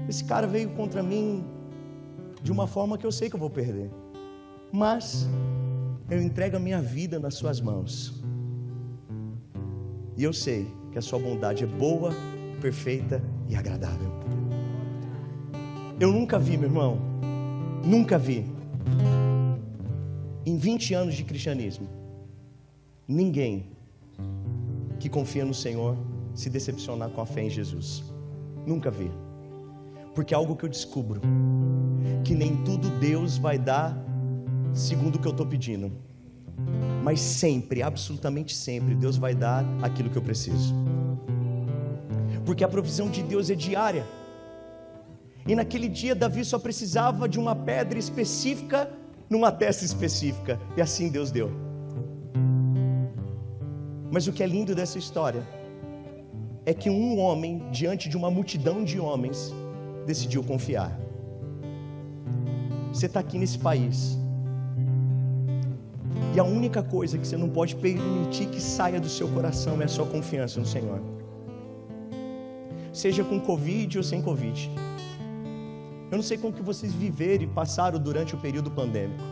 esse cara veio contra mim de uma forma que eu sei que eu vou perder, mas eu entrego a minha vida nas Suas mãos. E eu sei que a Sua bondade é boa, perfeita e agradável. Eu nunca vi, meu irmão, nunca vi em 20 anos de cristianismo, ninguém que confia no Senhor se decepcionar com a fé em Jesus. Nunca vi. Porque é algo que eu descubro: que nem tudo Deus vai dar segundo o que eu estou pedindo. Mas sempre, absolutamente sempre, Deus vai dar aquilo que eu preciso. Porque a provisão de Deus é diária. E naquele dia, Davi só precisava de uma pedra específica numa testa específica, e assim Deus deu. Mas o que é lindo dessa história é que um homem, diante de uma multidão de homens, decidiu confiar. Você está aqui nesse país, e a única coisa que você não pode permitir que saia do seu coração é a sua confiança no Senhor. Seja com Covid ou sem Covid. Eu não sei como que vocês viveram e passaram durante o período pandêmico.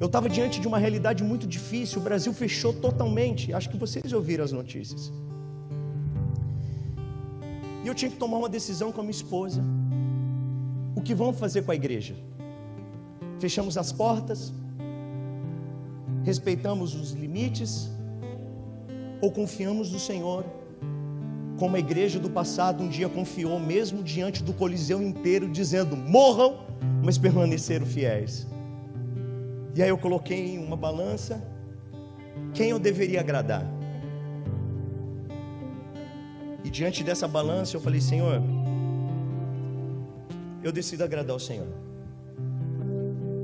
Eu estava diante de uma realidade muito difícil, o Brasil fechou totalmente. Acho que vocês ouviram as notícias. E eu tinha que tomar uma decisão com a minha esposa. O que vamos fazer com a igreja? Fechamos as portas? Respeitamos os limites? Ou confiamos no Senhor como a igreja do passado um dia confiou, mesmo diante do Coliseu inteiro, dizendo: morram, mas permaneceram fiéis. E aí eu coloquei em uma balança quem eu deveria agradar. Diante dessa balança eu falei: Senhor, eu decido agradar o Senhor.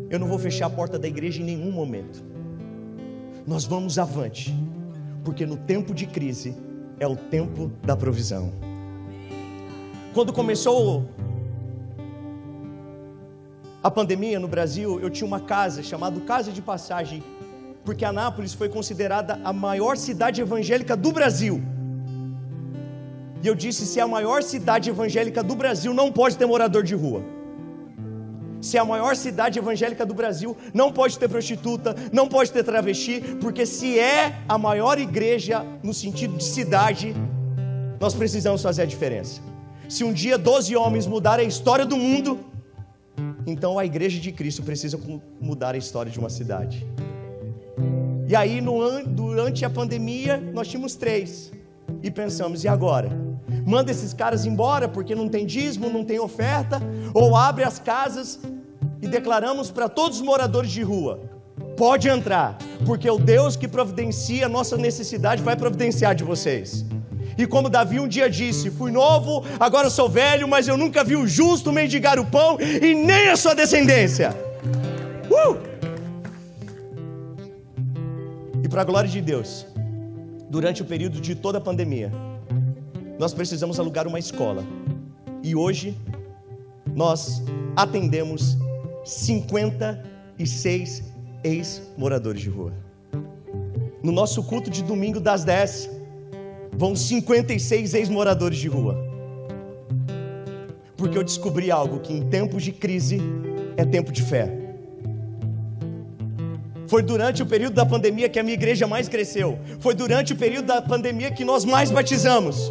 Eu não vou fechar a porta da igreja em nenhum momento. Nós vamos avante, porque no tempo de crise é o tempo da provisão. Quando começou a pandemia no Brasil, eu tinha uma casa chamada Casa de Passagem, porque Anápolis foi considerada a maior cidade evangélica do Brasil. E eu disse: se a maior cidade evangélica do Brasil, não pode ter morador de rua se a maior cidade evangélica do Brasil, não pode ter prostituta, não pode ter travesti, porque se é a maior igreja no sentido de cidade, nós precisamos fazer a diferença. Se um dia 12 homens mudarem a história do mundo, então a igreja de Cristo precisa mudar a história de uma cidade. E aí, no, durante a pandemia, nós tínhamos três. E pensamos, e agora? Manda esses caras embora porque não tem dízimo, não tem oferta, ou abre as casas e declaramos para todos os moradores de rua: pode entrar, porque o Deus que providencia a nossa necessidade vai providenciar de vocês. E como Davi um dia disse: Fui novo, agora sou velho, mas eu nunca vi o justo mendigar o pão e nem a sua descendência. Uh! E para a glória de Deus, durante o período de toda a pandemia, nós precisamos alugar uma escola. E hoje nós atendemos 56 ex-moradores de rua. No nosso culto de domingo das 10, vão 56 ex-moradores de rua. Porque eu descobri algo que em tempos de crise é tempo de fé. Foi durante o período da pandemia que a minha igreja mais cresceu. Foi durante o período da pandemia que nós mais batizamos.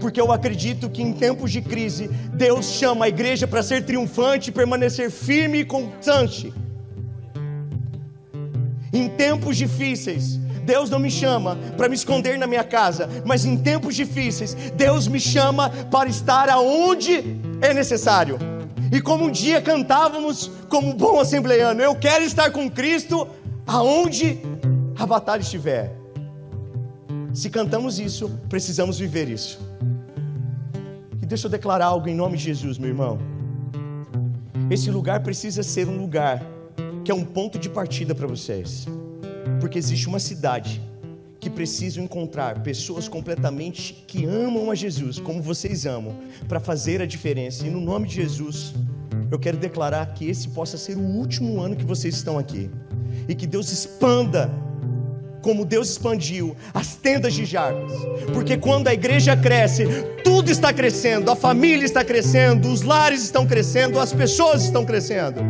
Porque eu acredito que em tempos de crise, Deus chama a igreja para ser triunfante, permanecer firme e constante. Em tempos difíceis, Deus não me chama para me esconder na minha casa, mas em tempos difíceis, Deus me chama para estar aonde é necessário. E como um dia cantávamos como bom assembleiano, eu quero estar com Cristo aonde a batalha estiver. Se cantamos isso, precisamos viver isso. Deixa eu declarar algo em nome de Jesus, meu irmão. Esse lugar precisa ser um lugar que é um ponto de partida para vocês. Porque existe uma cidade que precisam encontrar pessoas completamente que amam a Jesus, como vocês amam, para fazer a diferença. E no nome de Jesus, eu quero declarar que esse possa ser o último ano que vocês estão aqui. E que Deus expanda como Deus expandiu as tendas de Jarbas. Porque quando a igreja cresce, tudo está crescendo, a família está crescendo, os lares estão crescendo, as pessoas estão crescendo.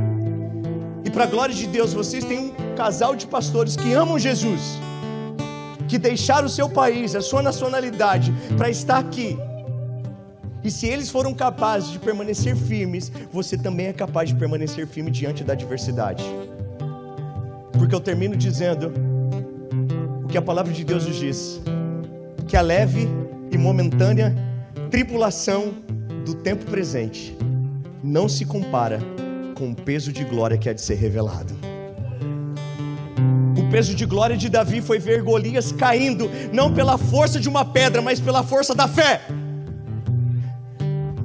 E para a glória de Deus, vocês têm um casal de pastores que amam Jesus, que deixaram o seu país, a sua nacionalidade, para estar aqui. E se eles foram capazes de permanecer firmes, você também é capaz de permanecer firme diante da adversidade. Porque eu termino dizendo que a palavra de Deus nos diz: que a leve e momentânea tribulação do tempo presente não se compara com o peso de glória que há de ser revelado. O peso de glória de Davi foi ver Golias caindo, não pela força de uma pedra, mas pela força da fé.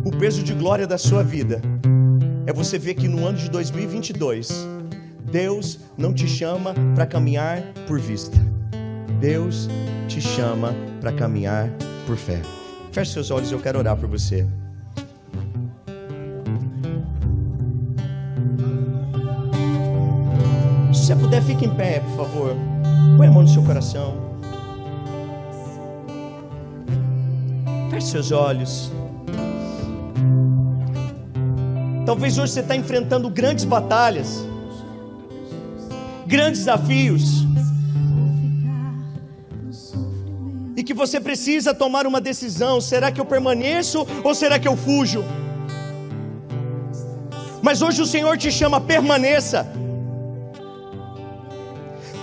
O peso de glória da sua vida é você ver que no ano de 2022, Deus não te chama para caminhar por vista, Deus te chama para caminhar por fé. Feche seus olhos, eu quero orar por você. Se você puder, fique em pé, por favor. Põe a mão no seu coração. Feche seus olhos. Talvez hoje você está enfrentando grandes batalhas, grandes desafios, que você precisa tomar uma decisão: será que eu permaneço ou será que eu fujo? Mas hoje o Senhor te chama, permaneça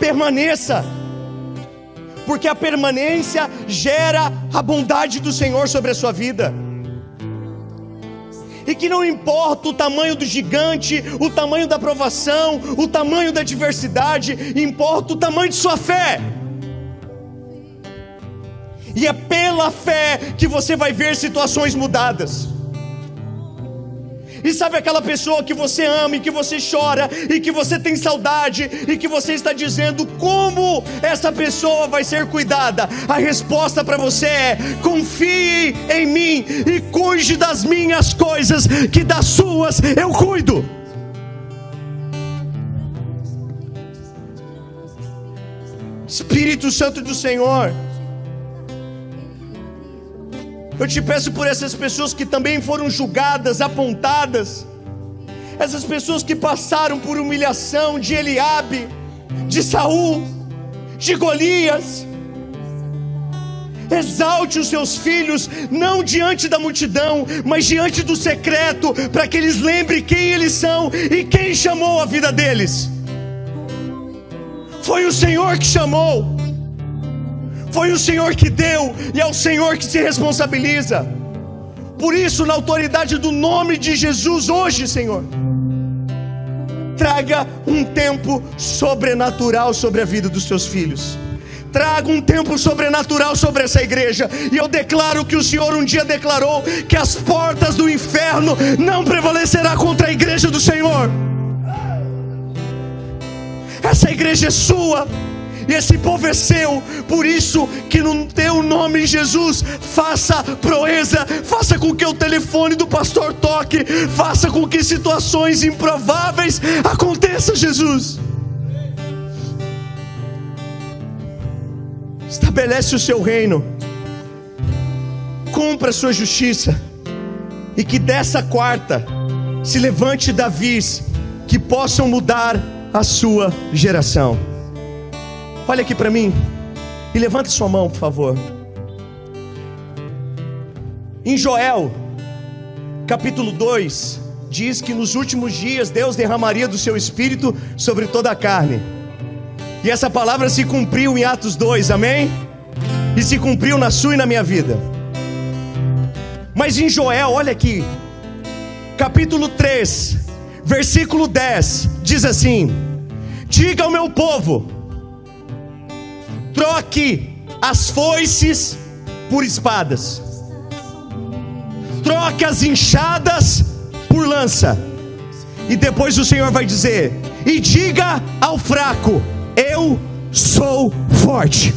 permaneça, porque a permanência gera a bondade do Senhor sobre a sua vida. E que não importa o tamanho do gigante, o tamanho da provação, o tamanho da adversidade, importa o tamanho de sua fé. E é pela fé que você vai ver situações mudadas. E sabe aquela pessoa que você ama e que você chora e que você tem saudade e que você está dizendo como essa pessoa vai ser cuidada? A resposta para você é: confie em mim e cuide das minhas coisas, que das suas eu cuido. Espírito Santo do Senhor. Eu te peço por essas pessoas que também foram julgadas, apontadas, essas pessoas que passaram por humilhação de Eliabe, de Saul, de Golias. Exalte os seus filhos, não diante da multidão, mas diante do secreto, para que eles lembrem quem eles são e quem chamou a vida deles. Foi o Senhor que chamou. Foi o Senhor que deu e é o Senhor que se responsabiliza. Por isso, na autoridade do nome de Jesus, hoje, Senhor, traga um tempo sobrenatural sobre a vida dos seus filhos. Traga um tempo sobrenatural sobre essa igreja. E eu declaro que o Senhor um dia declarou que as portas do inferno não prevalecerá contra a igreja do Senhor. Essa igreja é sua. E esse povo é seu, por isso que no teu nome, Jesus, faça proeza, faça com que o telefone do pastor toque, faça com que situações improváveis aconteçam, Jesus. Estabelece o seu reino, cumpra a sua justiça, e que dessa quarta se levante Davis que possam mudar a sua geração. Olha aqui para mim e levanta sua mão, por favor. Em Joel, capítulo 2, diz que nos últimos dias Deus derramaria do seu espírito sobre toda a carne. E essa palavra se cumpriu em Atos 2, amém? E se cumpriu na sua e na minha vida. Mas em Joel, olha aqui, capítulo 3, versículo 10, diz assim: Diga ao meu povo, troque as foices por espadas, troque as enxadas por lança. E depois o Senhor vai dizer: E diga ao fraco: Eu sou forte.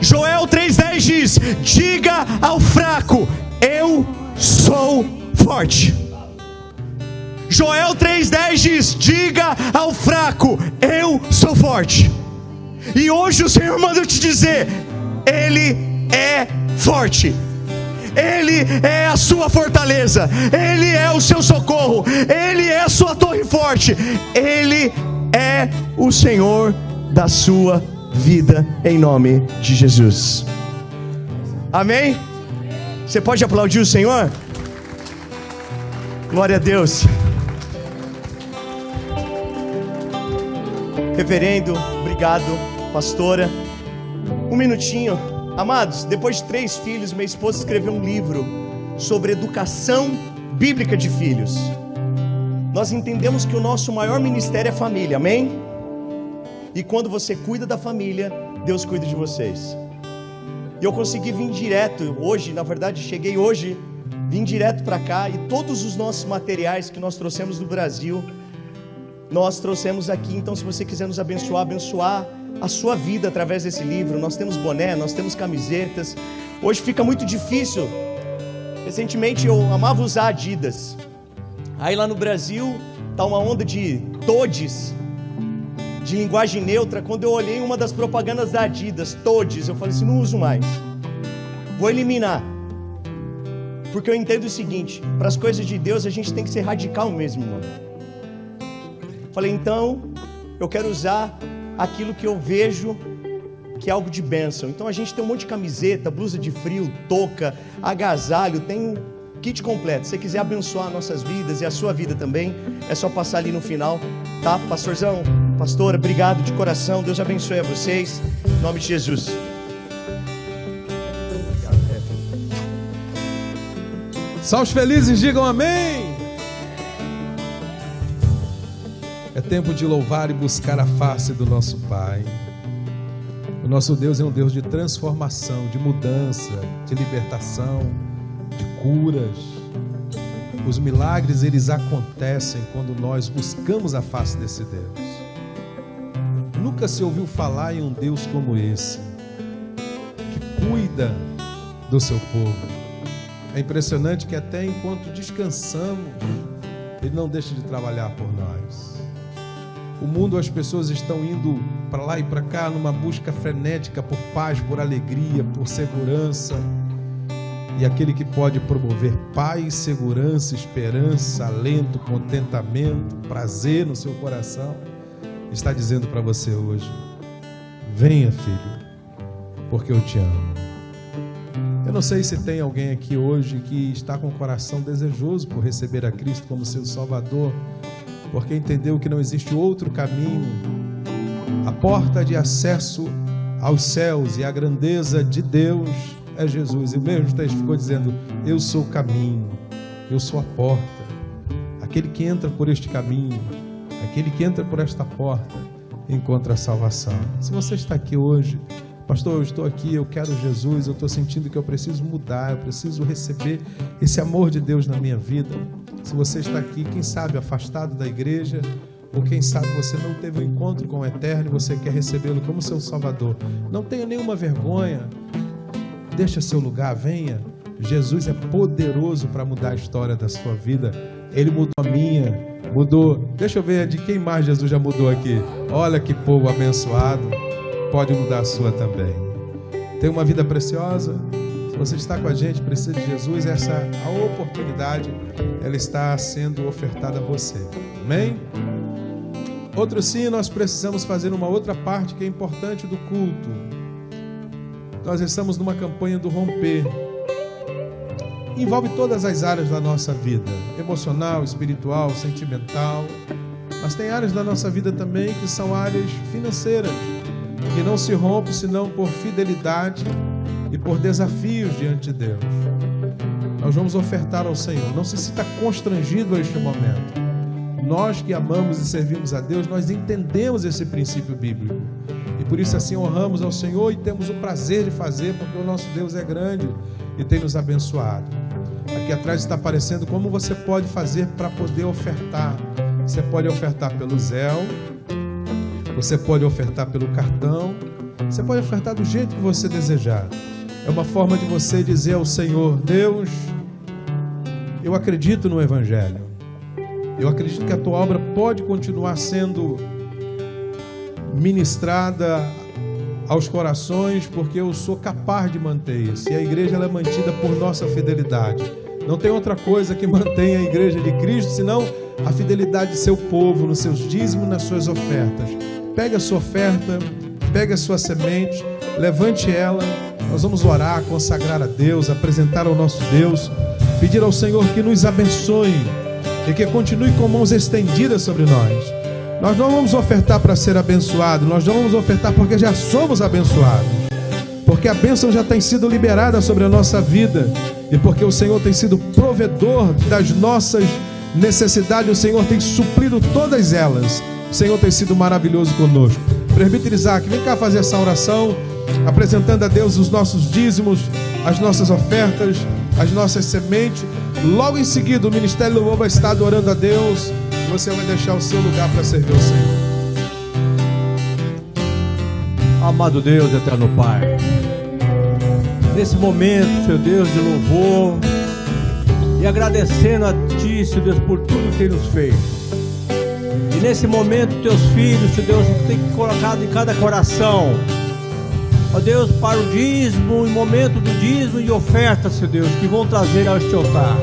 Joel 3,10 diz: Diga ao fraco: Eu sou forte. Joel 3,10 diz: Diga ao fraco: Eu sou forte. E hoje o Senhor manda eu te dizer: Ele é forte. Ele é a sua fortaleza, Ele é o seu socorro, Ele é a sua torre forte, Ele é o Senhor da sua vida, em nome de Jesus. Amém? Você pode aplaudir o Senhor? Glória a Deus. Reverendo, obrigado, pastora. Um minutinho. Amados, depois de três filhos, minha esposa escreveu um livro sobre educação bíblica de filhos. Nós entendemos que o nosso maior ministério é família, amém? E quando você cuida da família, Deus cuida de vocês. E eu consegui vir direto hoje, na verdade, cheguei hoje, vim direto para cá e todos os nossos materiais que nós trouxemos do Brasil nós trouxemos aqui. Então, se você quiser nos abençoar, abençoar a sua vida através desse livro, nós temos boné, nós temos camisetas. Hoje fica muito difícil. Recentemente eu amava usar Adidas. Aí lá no Brasil tá uma onda de todes, de linguagem neutra. Quando eu olhei uma das propagandas da Adidas, todes, eu falei assim: não uso mais. Vou eliminar. Porque eu entendo o seguinte: para as coisas de Deus a gente tem que ser radical mesmo, mano. Falei, então, eu quero usar aquilo que eu vejo que é algo de bênção. Então a gente tem um monte de camiseta, blusa de frio, touca, agasalho, tem um kit completo. Se você quiser abençoar nossas vidas e a sua vida também, é só passar ali no final, tá? Pastorzão, pastora, obrigado de coração. Deus abençoe a vocês. Em nome de Jesus. Salve felizes, digam amém. É tempo de louvar e buscar a face do nosso Pai. O nosso Deus é um Deus de transformação, de mudança, de libertação, de curas. Os milagres eles acontecem quando nós buscamos a face desse Deus. Nunca se ouviu falar em um Deus como esse, que cuida do seu povo. É impressionante que até enquanto descansamos, ele não deixa de trabalhar por nós. O mundo, as pessoas estão indo para lá e para cá numa busca frenética por paz, por alegria, por segurança. E aquele que pode promover paz, segurança, esperança, alento, contentamento, prazer no seu coração, está dizendo para você hoje: venha, filho, porque eu te amo. Eu não sei se tem alguém aqui hoje que está com o coração desejoso por receber a Cristo como seu Salvador porque entendeu que não existe outro caminho. A porta de acesso aos céus e a grandeza de Deus é Jesus. E o mesmo texto ficou dizendo: Eu sou o caminho, eu sou a porta. Aquele que entra por este caminho, aquele que entra por esta porta, encontra a salvação. Se você está aqui hoje, pastor, eu estou aqui, eu quero Jesus, eu estou sentindo que eu preciso mudar, eu preciso receber esse amor de Deus na minha vida. Se você está aqui, quem sabe afastado da igreja, ou quem sabe você não teve um encontro com o Eterno e você quer recebê-lo como seu Salvador, não tenha nenhuma vergonha, deixa seu lugar, venha. Jesus é poderoso para mudar a história da sua vida. Ele mudou a minha, mudou. Deixa eu ver de quem mais Jesus já mudou aqui. Olha que povo abençoado. Pode mudar a sua também. Tem uma vida preciosa. Se você está com a gente, precisa de Jesus, essa a oportunidade ela está sendo ofertada a você. Amém? Outro sim, nós precisamos fazer uma outra parte que é importante do culto. Nós estamos numa campanha do romper envolve todas as áreas da nossa vida: emocional, espiritual, sentimental. Mas tem áreas da nossa vida também que são áreas financeiras, que não se rompe senão por fidelidade e por desafios diante de Deus. Nós vamos ofertar ao Senhor. Não se sinta constrangido a este momento. Nós que amamos e servimos a Deus, nós entendemos esse princípio bíblico. E por isso assim honramos ao Senhor e temos o prazer de fazer, porque o nosso Deus é grande e tem nos abençoado. Aqui atrás está aparecendo como você pode fazer para poder ofertar. Você pode ofertar pelo Zéu, você pode ofertar pelo cartão, você pode ofertar do jeito que você desejar. É uma forma de você dizer ao Senhor: Deus, eu acredito no Evangelho. Eu acredito que a tua obra pode continuar sendo ministrada aos corações, porque eu sou capaz de manter isso. E a igreja é mantida por nossa fidelidade. Não tem outra coisa que *laughs* mantenha a igreja de Cristo senão a fidelidade de seu povo nos seus dízimos, nas suas ofertas. Pegue a sua oferta, pegue a sua semente, levante ela. Nós vamos orar, consagrar a Deus, apresentar ao nosso Deus, pedir ao Senhor que nos abençoe e que continue com mãos estendidas sobre nós nós não vamos ofertar para ser abençoado, nós não vamos ofertar porque já somos abençoados. Porque a bênção já tem sido liberada sobre a nossa vida e porque o Senhor tem sido provedor das nossas necessidades, o Senhor tem suprido todas elas. O Senhor tem sido maravilhoso conosco. Presbítero Isaac, vem cá fazer essa oração, apresentando a Deus os nossos dízimos, as nossas ofertas, as nossas sementes. Logo em seguida, o Ministério do Louvor vai estar adorando a Deus você vai deixar o seu lugar para servir o Senhor. Amado Deus, eterno Pai, nesse momento, seu Deus de louvor, e agradecendo a Ti, seu Deus, por tudo que tem nos feito. E nesse momento, teus filhos, seu Deus, tem colocado em cada coração, ó Deus, para o dízimo, em momento do dízimo e oferta, seu Deus, que vão trazer a este altar.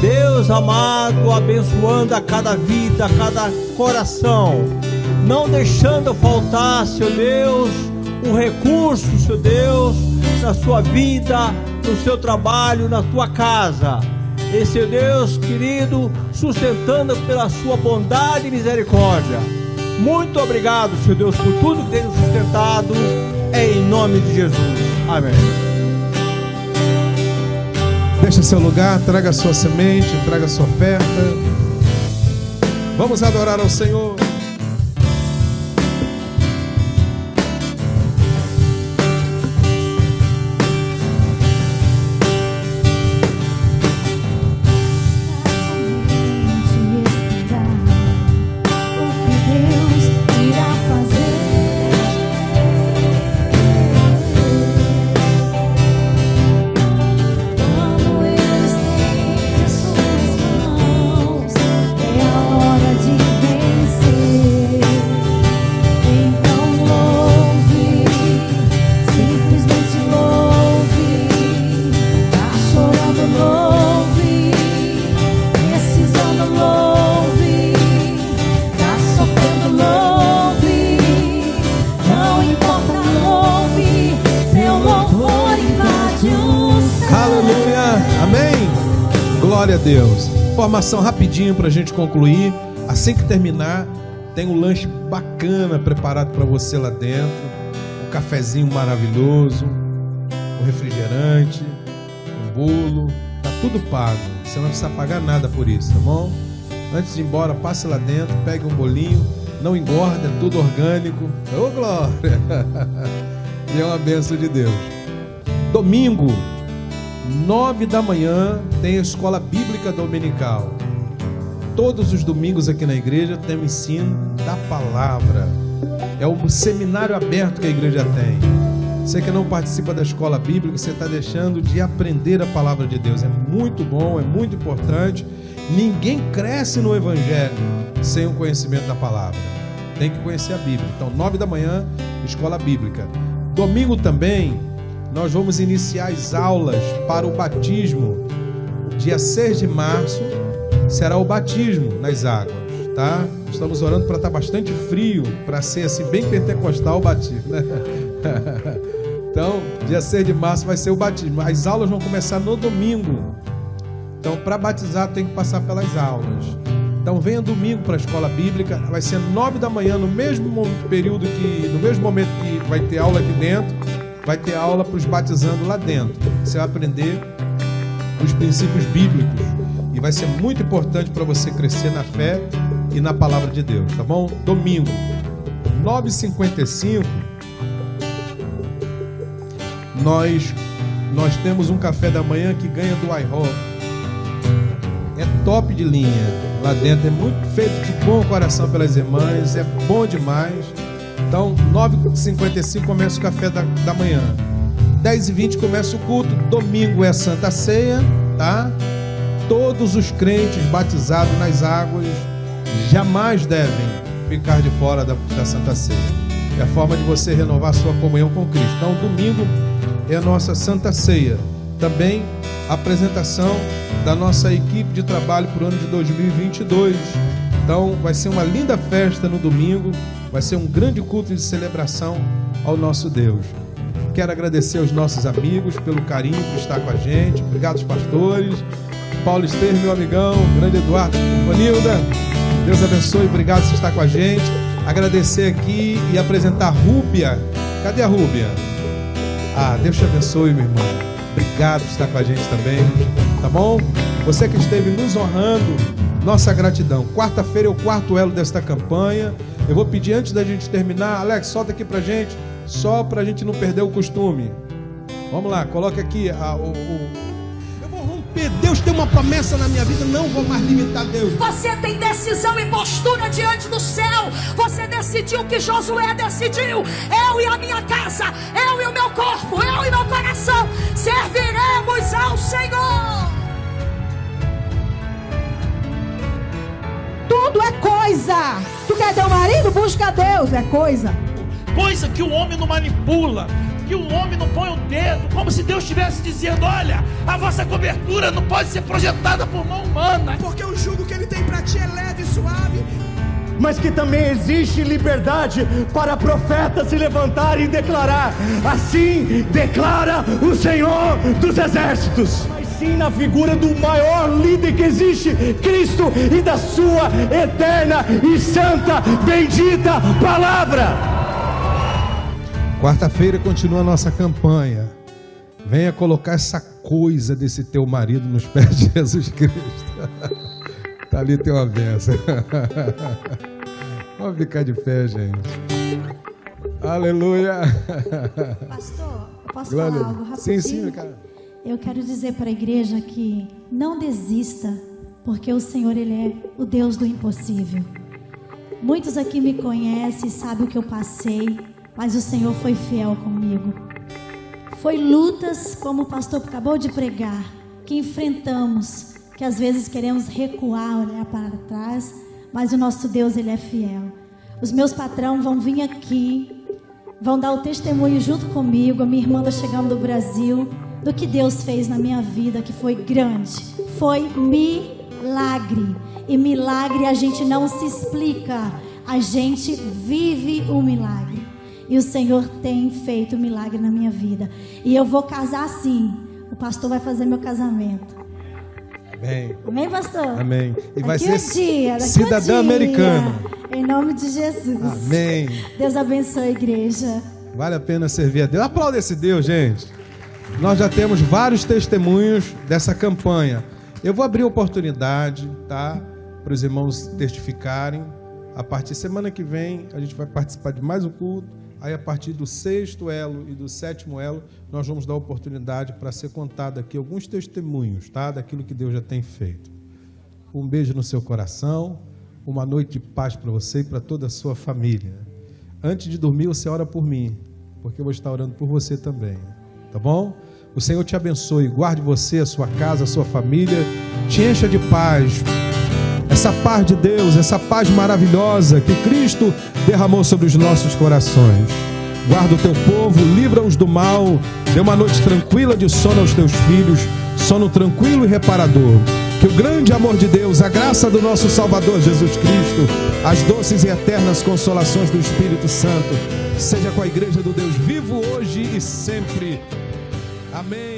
Deus amado, abençoando a cada vida, a cada coração, não deixando faltar, Seu Deus, um recurso, Seu Deus, na sua vida, no seu trabalho, na tua casa. E Seu Deus querido, sustentando pela sua bondade e misericórdia. Muito obrigado, Seu Deus, por tudo que tem nos sustentado, em nome de Jesus. Amém. Deixa seu lugar, traga sua semente, traga sua oferta. Vamos adorar ao Senhor. Informação rapidinho para a gente concluir. Assim que terminar, tem um lanche bacana preparado para você lá dentro. Um cafezinho maravilhoso, um refrigerante, um bolo. Tá tudo pago. Você não precisa pagar nada por isso, tá bom? Antes de ir embora, passe lá dentro, pegue um bolinho, não engorda, é tudo orgânico. Ô oh, glória! *laughs* e é uma benção de Deus. Domingo, nove da manhã, tem a escola bíblica dominical. Todos os domingos aqui na igreja tem o ensino da palavra. É o seminário aberto que a igreja tem. Você que não participa da escola bíblica, você está deixando de aprender a palavra de Deus. É muito bom, é muito importante. Ninguém cresce no Evangelho sem o conhecimento da palavra. Tem que conhecer a Bíblia. Então, nove da manhã, escola bíblica. Domingo também, nós vamos iniciar as aulas para o batismo. Dia 6 de março será o batismo nas águas, tá? Estamos orando para estar tá bastante frio, para ser assim bem pentecostal o batismo, né? *laughs* Então, dia 6 de março vai ser o batismo. As aulas vão começar no domingo. Então, para batizar tem que passar pelas aulas. Então, venha domingo para a escola bíblica. Vai ser nove da manhã, no mesmo período que, no mesmo momento que vai ter aula aqui dentro, vai ter aula para os batizando lá dentro. Você vai aprender os princípios bíblicos e vai ser muito importante para você crescer na fé e na palavra de Deus, tá bom? Domingo, 9h55 nós nós temos um café da manhã que ganha do iHop. É top de linha. Lá dentro é muito feito de bom coração pelas irmãs, é bom demais. Então, 9h55 começa o café da, da manhã. 10h20 começa o culto. Domingo é Santa Ceia, tá? Todos os crentes batizados nas águas jamais devem ficar de fora da, da Santa Ceia. É a forma de você renovar sua comunhão com Cristo. Então, domingo é a nossa Santa Ceia. Também a apresentação da nossa equipe de trabalho para o ano de 2022. Então, vai ser uma linda festa no domingo, vai ser um grande culto de celebração ao nosso Deus. Quero agradecer aos nossos amigos pelo carinho por estar com a gente. Obrigado, pastores. Paulo Esteves, meu amigão, grande Eduardo, Vanilda. Deus abençoe, obrigado por estar com a gente. Agradecer aqui e apresentar Rúbia. Cadê a Rúbia? Ah, Deus te abençoe, meu irmão. Obrigado por estar com a gente também. Tá bom? Você que esteve nos honrando, nossa gratidão. Quarta-feira é o quarto elo desta campanha. Eu vou pedir antes da gente terminar, Alex, solta aqui pra gente, só pra gente não perder o costume. Vamos lá, coloque aqui a, o, o Deus tem uma promessa na minha vida, não vou mais limitar Deus. Você tem decisão e postura diante do céu. Você decidiu que Josué decidiu. Eu e a minha casa, eu e o meu corpo, eu e meu coração serviremos ao Senhor. Tudo é coisa. Tu quer ter um marido? Busca Deus, é coisa. Coisa que o homem não manipula que o homem não põe o dedo, como se Deus estivesse dizendo: olha, a vossa cobertura não pode ser projetada por mão humana. Porque o jugo que ele tem para ti é leve e suave. Mas que também existe liberdade para profetas se levantarem e declarar: assim declara o Senhor dos Exércitos Mas sim na figura do maior líder que existe, Cristo, e da sua eterna e santa, bendita palavra. Quarta-feira continua a nossa campanha. Venha colocar essa coisa desse teu marido nos pés de Jesus Cristo. *laughs* tá ali tem uma benção. Vamos ficar de pé, gente. Aleluia. Pastor, posso Glória. falar algo rapidinho? Sim, sim, cara. Eu quero dizer para a igreja que não desista, porque o Senhor ele é o Deus do impossível. Muitos aqui me conhecem, sabem o que eu passei. Mas o Senhor foi fiel comigo. Foi lutas, como o pastor acabou de pregar, que enfrentamos, que às vezes queremos recuar, olhar para trás, mas o nosso Deus, Ele é fiel. Os meus patrão vão vir aqui, vão dar o testemunho junto comigo, a minha irmã está chegando do Brasil, do que Deus fez na minha vida, que foi grande. Foi milagre. E milagre a gente não se explica, a gente vive o milagre. E o Senhor tem feito milagre na minha vida. E eu vou casar sim. O pastor vai fazer meu casamento. Amém. Amém, pastor? Amém. E vai ser dia, cidadã americana. Em nome de Jesus. Amém. Deus abençoe a igreja. Vale a pena servir a Deus. Aplauda esse Deus, gente. Nós já temos vários testemunhos dessa campanha. Eu vou abrir oportunidade, tá? para os irmãos testificarem. A partir de semana que vem, a gente vai participar de mais um culto. Aí, a partir do sexto elo e do sétimo elo, nós vamos dar oportunidade para ser contado aqui alguns testemunhos, tá? Daquilo que Deus já tem feito. Um beijo no seu coração, uma noite de paz para você e para toda a sua família. Antes de dormir, você ora por mim, porque eu vou estar orando por você também, tá bom? O Senhor te abençoe, guarde você, a sua casa, a sua família, te encha de paz. Essa paz de Deus, essa paz maravilhosa que Cristo derramou sobre os nossos corações. Guarda o teu povo, livra-os do mal, dê uma noite tranquila de sono aos teus filhos, sono tranquilo e reparador. Que o grande amor de Deus, a graça do nosso Salvador Jesus Cristo, as doces e eternas consolações do Espírito Santo, seja com a igreja do Deus vivo hoje e sempre. Amém.